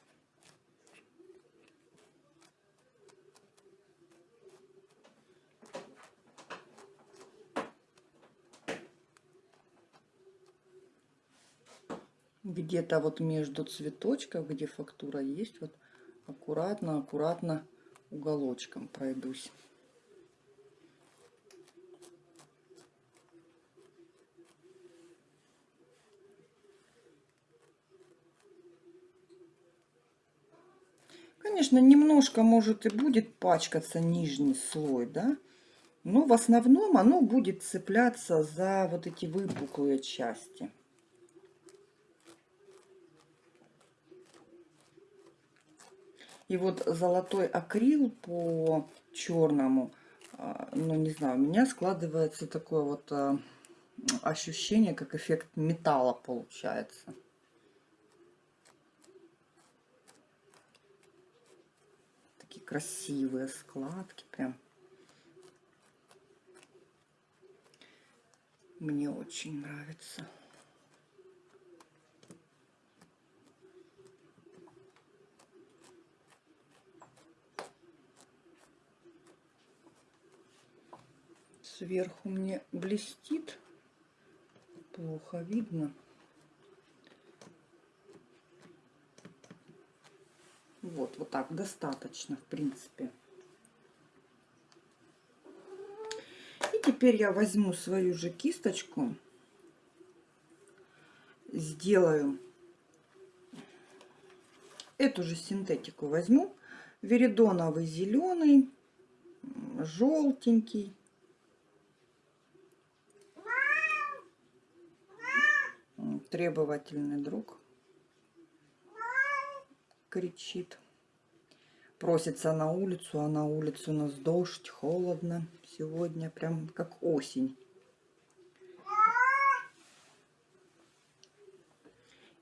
Speaker 1: Где-то вот между цветочков, где фактура есть, вот аккуратно-аккуратно уголочком пройдусь. Конечно, немножко, может, и будет пачкаться нижний слой, да, Но в основном оно будет цепляться за вот эти выпуклые части. И вот золотой акрил по черному, а, ну не знаю, у меня складывается такое вот а, ощущение, как эффект металла получается. Такие красивые складки прям. Мне очень нравится. Сверху мне блестит. Плохо видно. Вот, так достаточно, в принципе. И теперь я возьму свою же кисточку, сделаю эту же синтетику возьму, веридоновый зеленый, желтенький, требовательный друг кричит. Просится на улицу, а на улице у нас дождь, холодно. Сегодня прям как осень.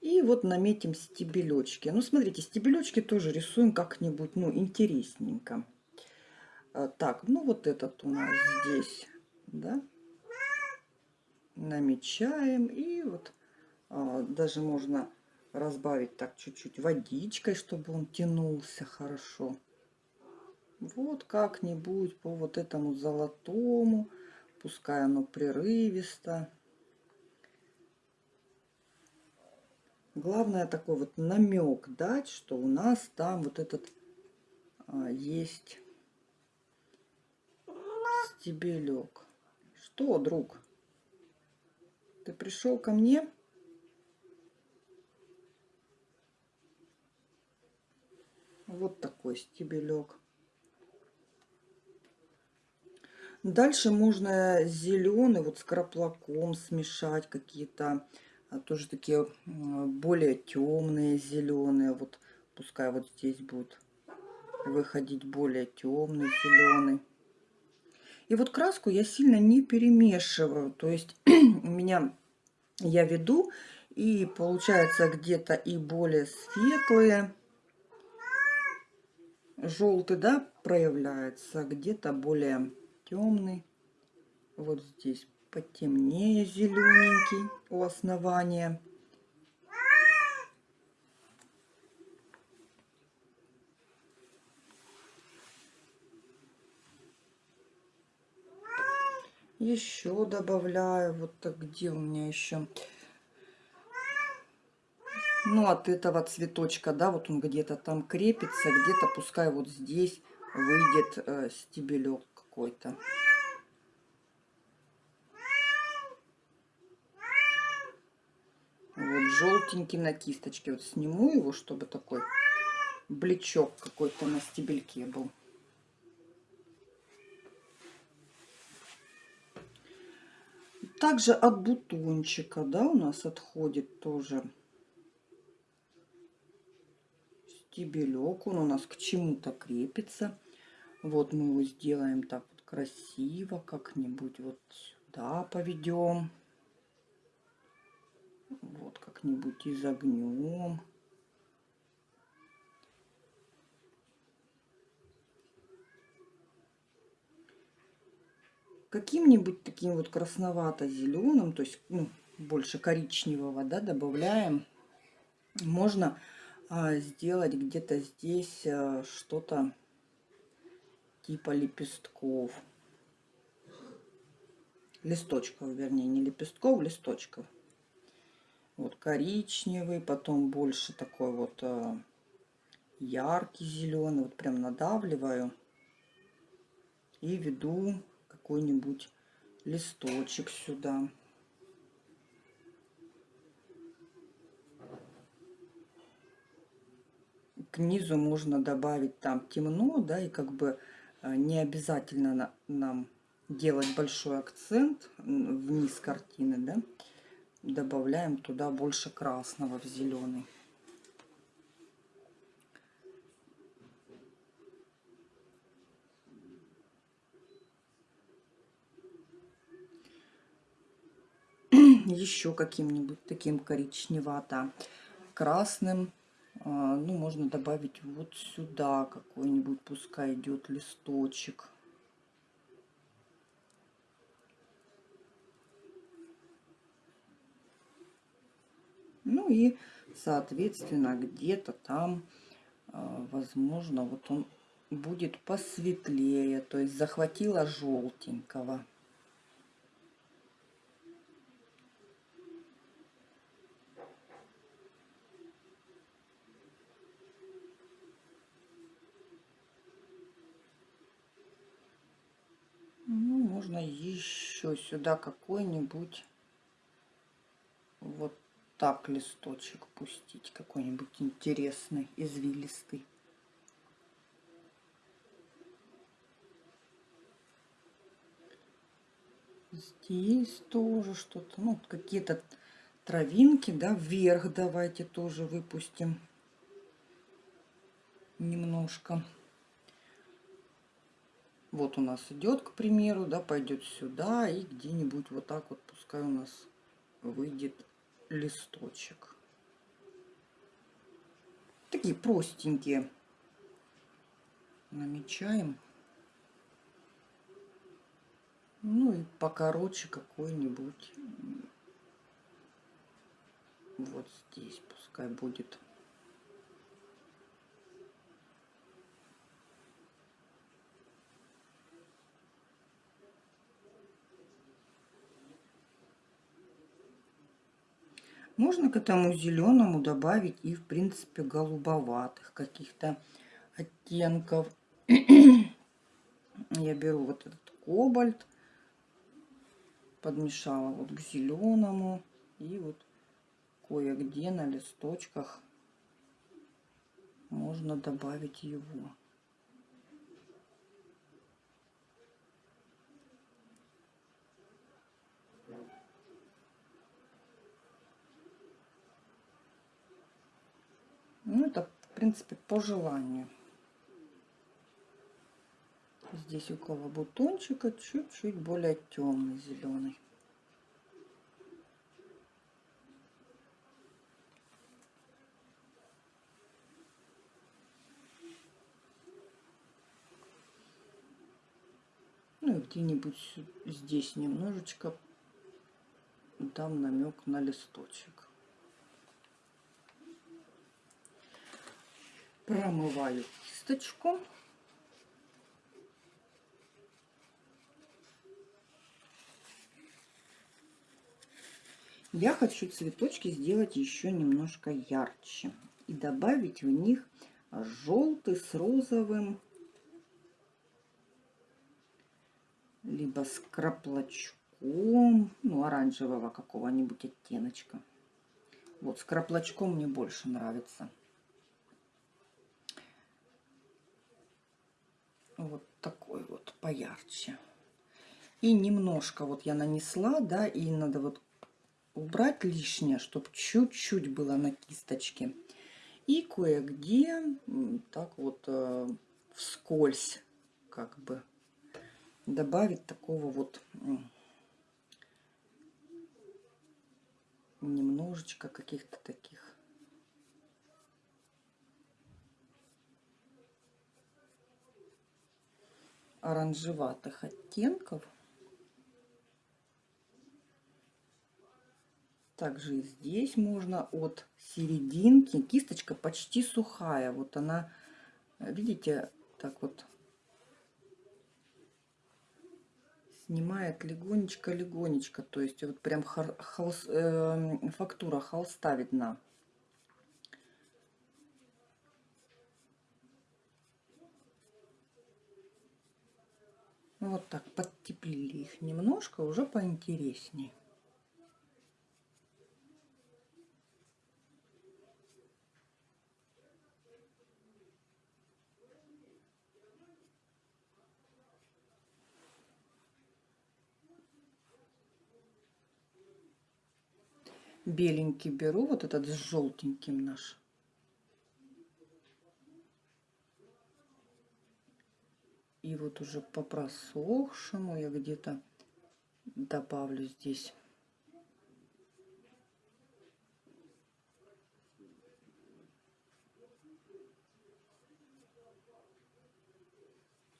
Speaker 1: И вот наметим стебелечки. Ну, смотрите, стебелечки тоже рисуем как-нибудь, ну, интересненько. А, так, ну, вот этот у нас здесь, да. Намечаем. И вот а, даже можно разбавить так чуть-чуть водичкой, чтобы он тянулся хорошо. Вот как-нибудь по вот этому золотому, пускай оно прерывисто. Главное такой вот намек дать, что у нас там вот этот а, есть стебелек. Что, друг? Ты пришел ко мне? Вот такой стебелек. Дальше можно зеленый вот с краплаком смешать какие-то а, тоже такие более темные зеленые. Вот пускай вот здесь будет выходить более темный зеленый. И вот краску я сильно не перемешиваю. То есть у меня я веду и получается где-то и более светлые желтый, да, проявляется, где-то более темный. Вот здесь потемнее зелененький у основания. Еще добавляю, вот так, где у меня еще ну, от этого цветочка, да, вот он где-то там крепится, где-то пускай вот здесь выйдет э, стебелек какой-то. Вот желтенький на кисточке. Вот сниму его, чтобы такой блечок какой-то на стебельке был. Также от бутончика, да, у нас отходит тоже стебелек. Он у нас к чему-то крепится. Вот мы его сделаем так вот красиво, как-нибудь вот сюда поведем. Вот как-нибудь изогнем. Каким-нибудь таким вот красновато-зеленым, то есть ну, больше коричневого, да, добавляем. Можно сделать где-то здесь а, что-то типа лепестков. Листочков, вернее, не лепестков, листочков. Вот коричневый, потом больше такой вот а, яркий зеленый. Вот прям надавливаю и веду какой-нибудь листочек сюда. К низу можно добавить там темно, да, и как бы э, не обязательно нам делать большой акцент вниз картины, да, добавляем туда больше красного в зеленый. еще каким-нибудь таким коричневато красным а, ну можно добавить вот сюда какой-нибудь пускай идет листочек. Ну и соответственно где-то там а, возможно вот он будет посветлее то есть захватила желтенького можно еще сюда какой-нибудь вот так листочек пустить, какой-нибудь интересный, извилистый. Здесь тоже что-то, ну, какие-то травинки, да, вверх давайте тоже выпустим немножко. Вот у нас идет, к примеру, да, пойдет сюда и где-нибудь вот так вот пускай у нас выйдет листочек. Такие простенькие. Намечаем. Ну и покороче какой-нибудь. Вот здесь пускай будет. Можно к этому зеленому добавить и, в принципе, голубоватых каких-то оттенков. Я беру вот этот кобальт, подмешала вот к зеленому и вот кое-где на листочках можно добавить его. Ну, это, в принципе, по желанию. Здесь около бутончика чуть-чуть более темный зеленый. Ну и где-нибудь здесь немножечко дам намек на листочек. Промываю кисточку. Я хочу цветочки сделать еще немножко ярче и добавить в них желтый с розовым, либо с краплочком, ну, оранжевого какого-нибудь оттеночка. Вот с краплочком мне больше нравится. Вот такой вот поярче. И немножко вот я нанесла, да, и надо вот убрать лишнее, чтобы чуть-чуть было на кисточке. И кое-где так вот э, вскользь как бы добавить такого вот немножечко каких-то таких оранжеватых оттенков. Также и здесь можно от серединки. Кисточка почти сухая. Вот она, видите, так вот снимает легонечко-легонечко. То есть вот прям холст, э, фактура холста видна. Ну, вот так подтеплили их немножко, уже поинтереснее. Беленький беру, вот этот с желтеньким наш. И вот уже по просохшему я где-то добавлю здесь.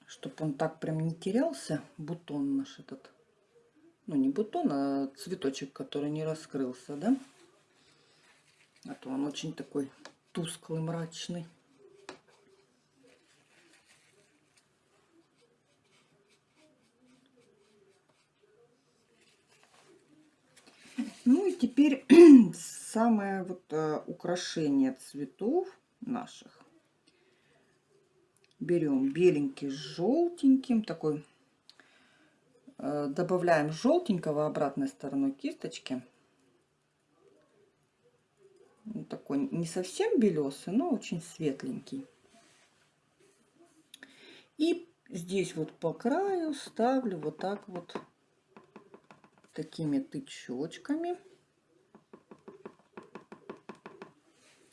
Speaker 1: Чтобы он так прям не терялся, бутон наш этот. Ну, не бутон, а цветочек, который не раскрылся, да? А то он очень такой тусклый, мрачный. Ну и теперь самое вот э, украшение цветов наших. Берем беленький с желтеньким, такой э, добавляем желтенького обратной стороной кисточки. Такой не совсем белесый, но очень светленький. И здесь вот по краю ставлю вот так вот такими тычочками.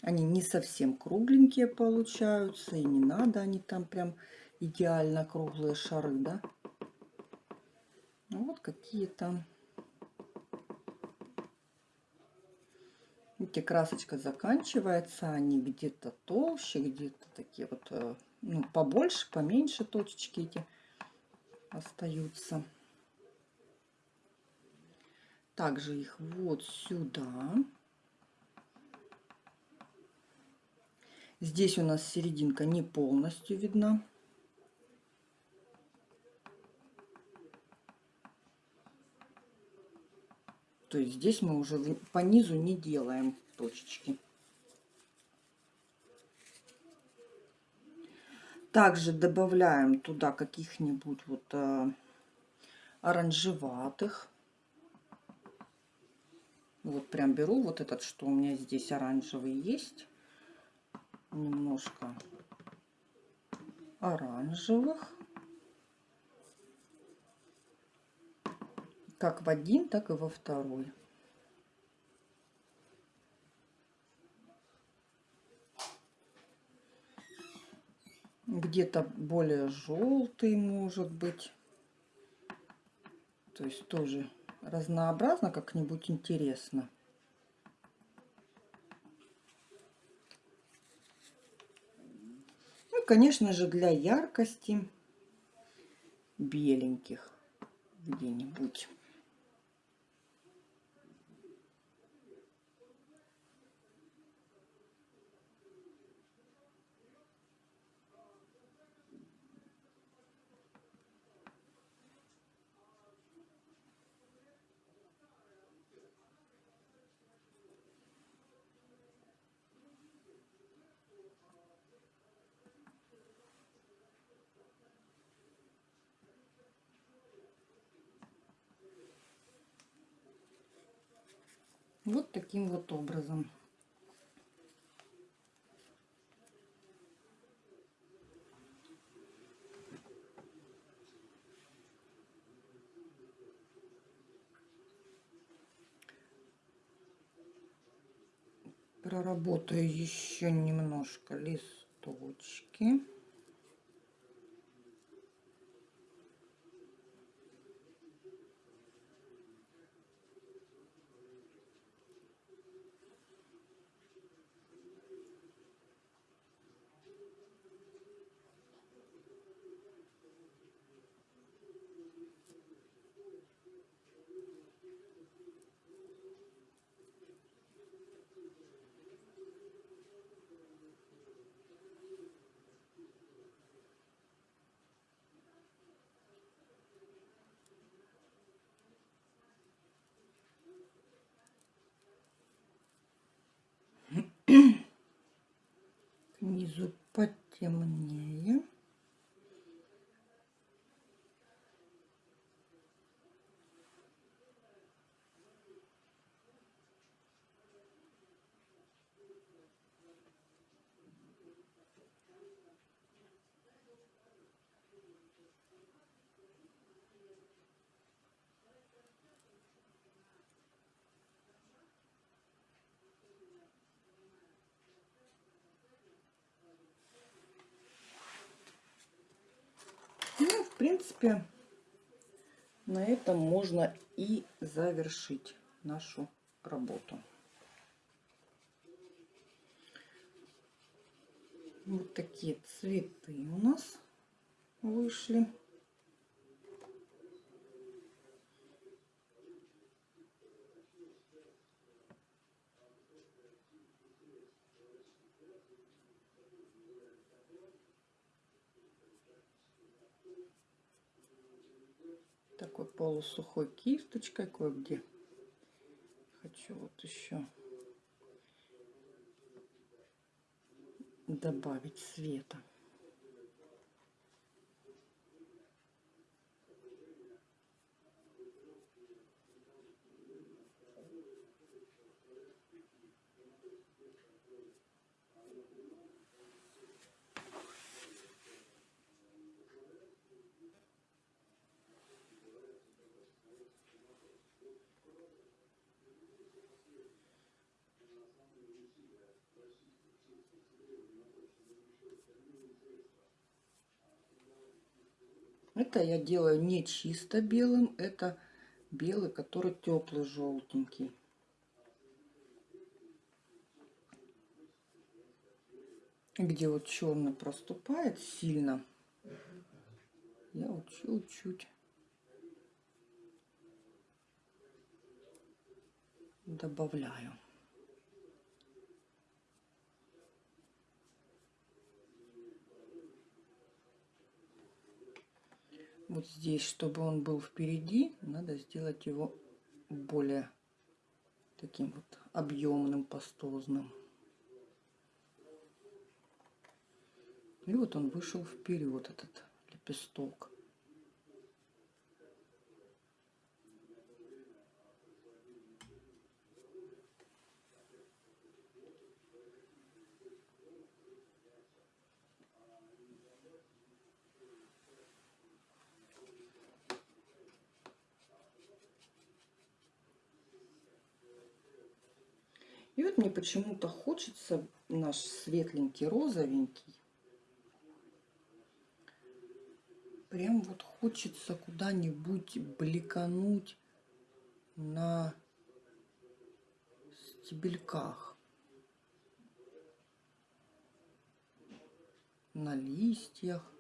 Speaker 1: Они не совсем кругленькие получаются, и не надо они там прям идеально круглые шары, да. Ну, вот какие-то. Видите, красочка заканчивается, они где-то толще, где-то такие вот, э, ну, побольше, поменьше точечки эти остаются также их вот сюда. Здесь у нас серединка не полностью видна. То есть здесь мы уже по низу не делаем точечки. Также добавляем туда каких-нибудь вот э, оранжеватых. Вот прям беру вот этот, что у меня здесь оранжевый есть. Немножко оранжевых. Как в один, так и во второй. Где-то более желтый может быть. То есть тоже разнообразно, как-нибудь интересно. Конечно же, для яркости беленьких где-нибудь. Вот таким вот образом. Проработаю еще немножко листочки. Снизу потемнее. В принципе, на этом можно и завершить нашу работу. Вот такие цветы у нас вышли. такой полусухой кисточкой кое-где. Хочу вот еще добавить света. Это я делаю не чисто белым, это белый, который теплый, желтенький. Где вот черный проступает сильно, я вот чуть-чуть добавляю. Вот здесь, чтобы он был впереди, надо сделать его более таким вот объемным, пастозным. И вот он вышел вперед, этот лепесток. И вот мне почему-то хочется наш светленький розовенький. Прям вот хочется куда-нибудь бликануть на стебельках. На листьях.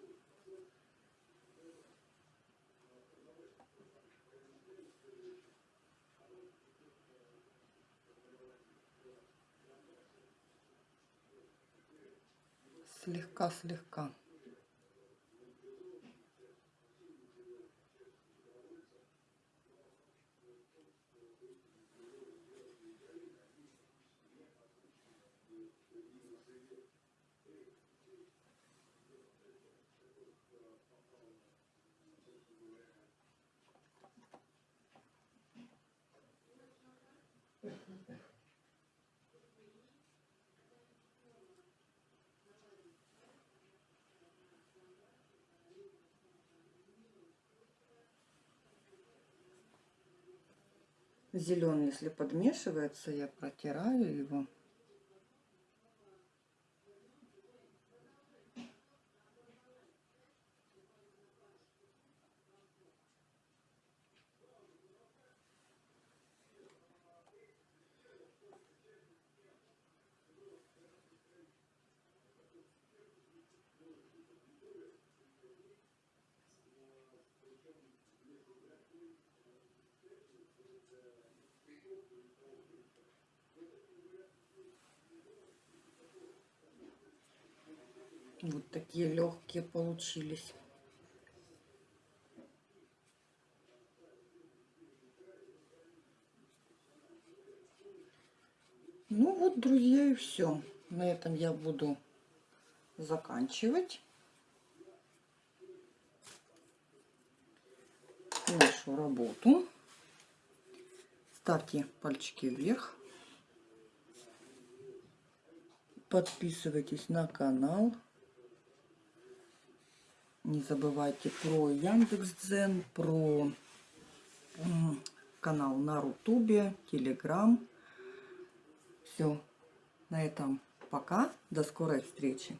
Speaker 1: Слегка-слегка. Зеленый, если подмешивается, я протираю его. Вот такие легкие получились. Ну вот, друзья, и все. На этом я буду заканчивать нашу работу. Ставьте пальчики вверх. Подписывайтесь на канал. Не забывайте про Яндекс.Дзен, про канал на Рутубе, Телеграм. Все, на этом пока. До скорой встречи.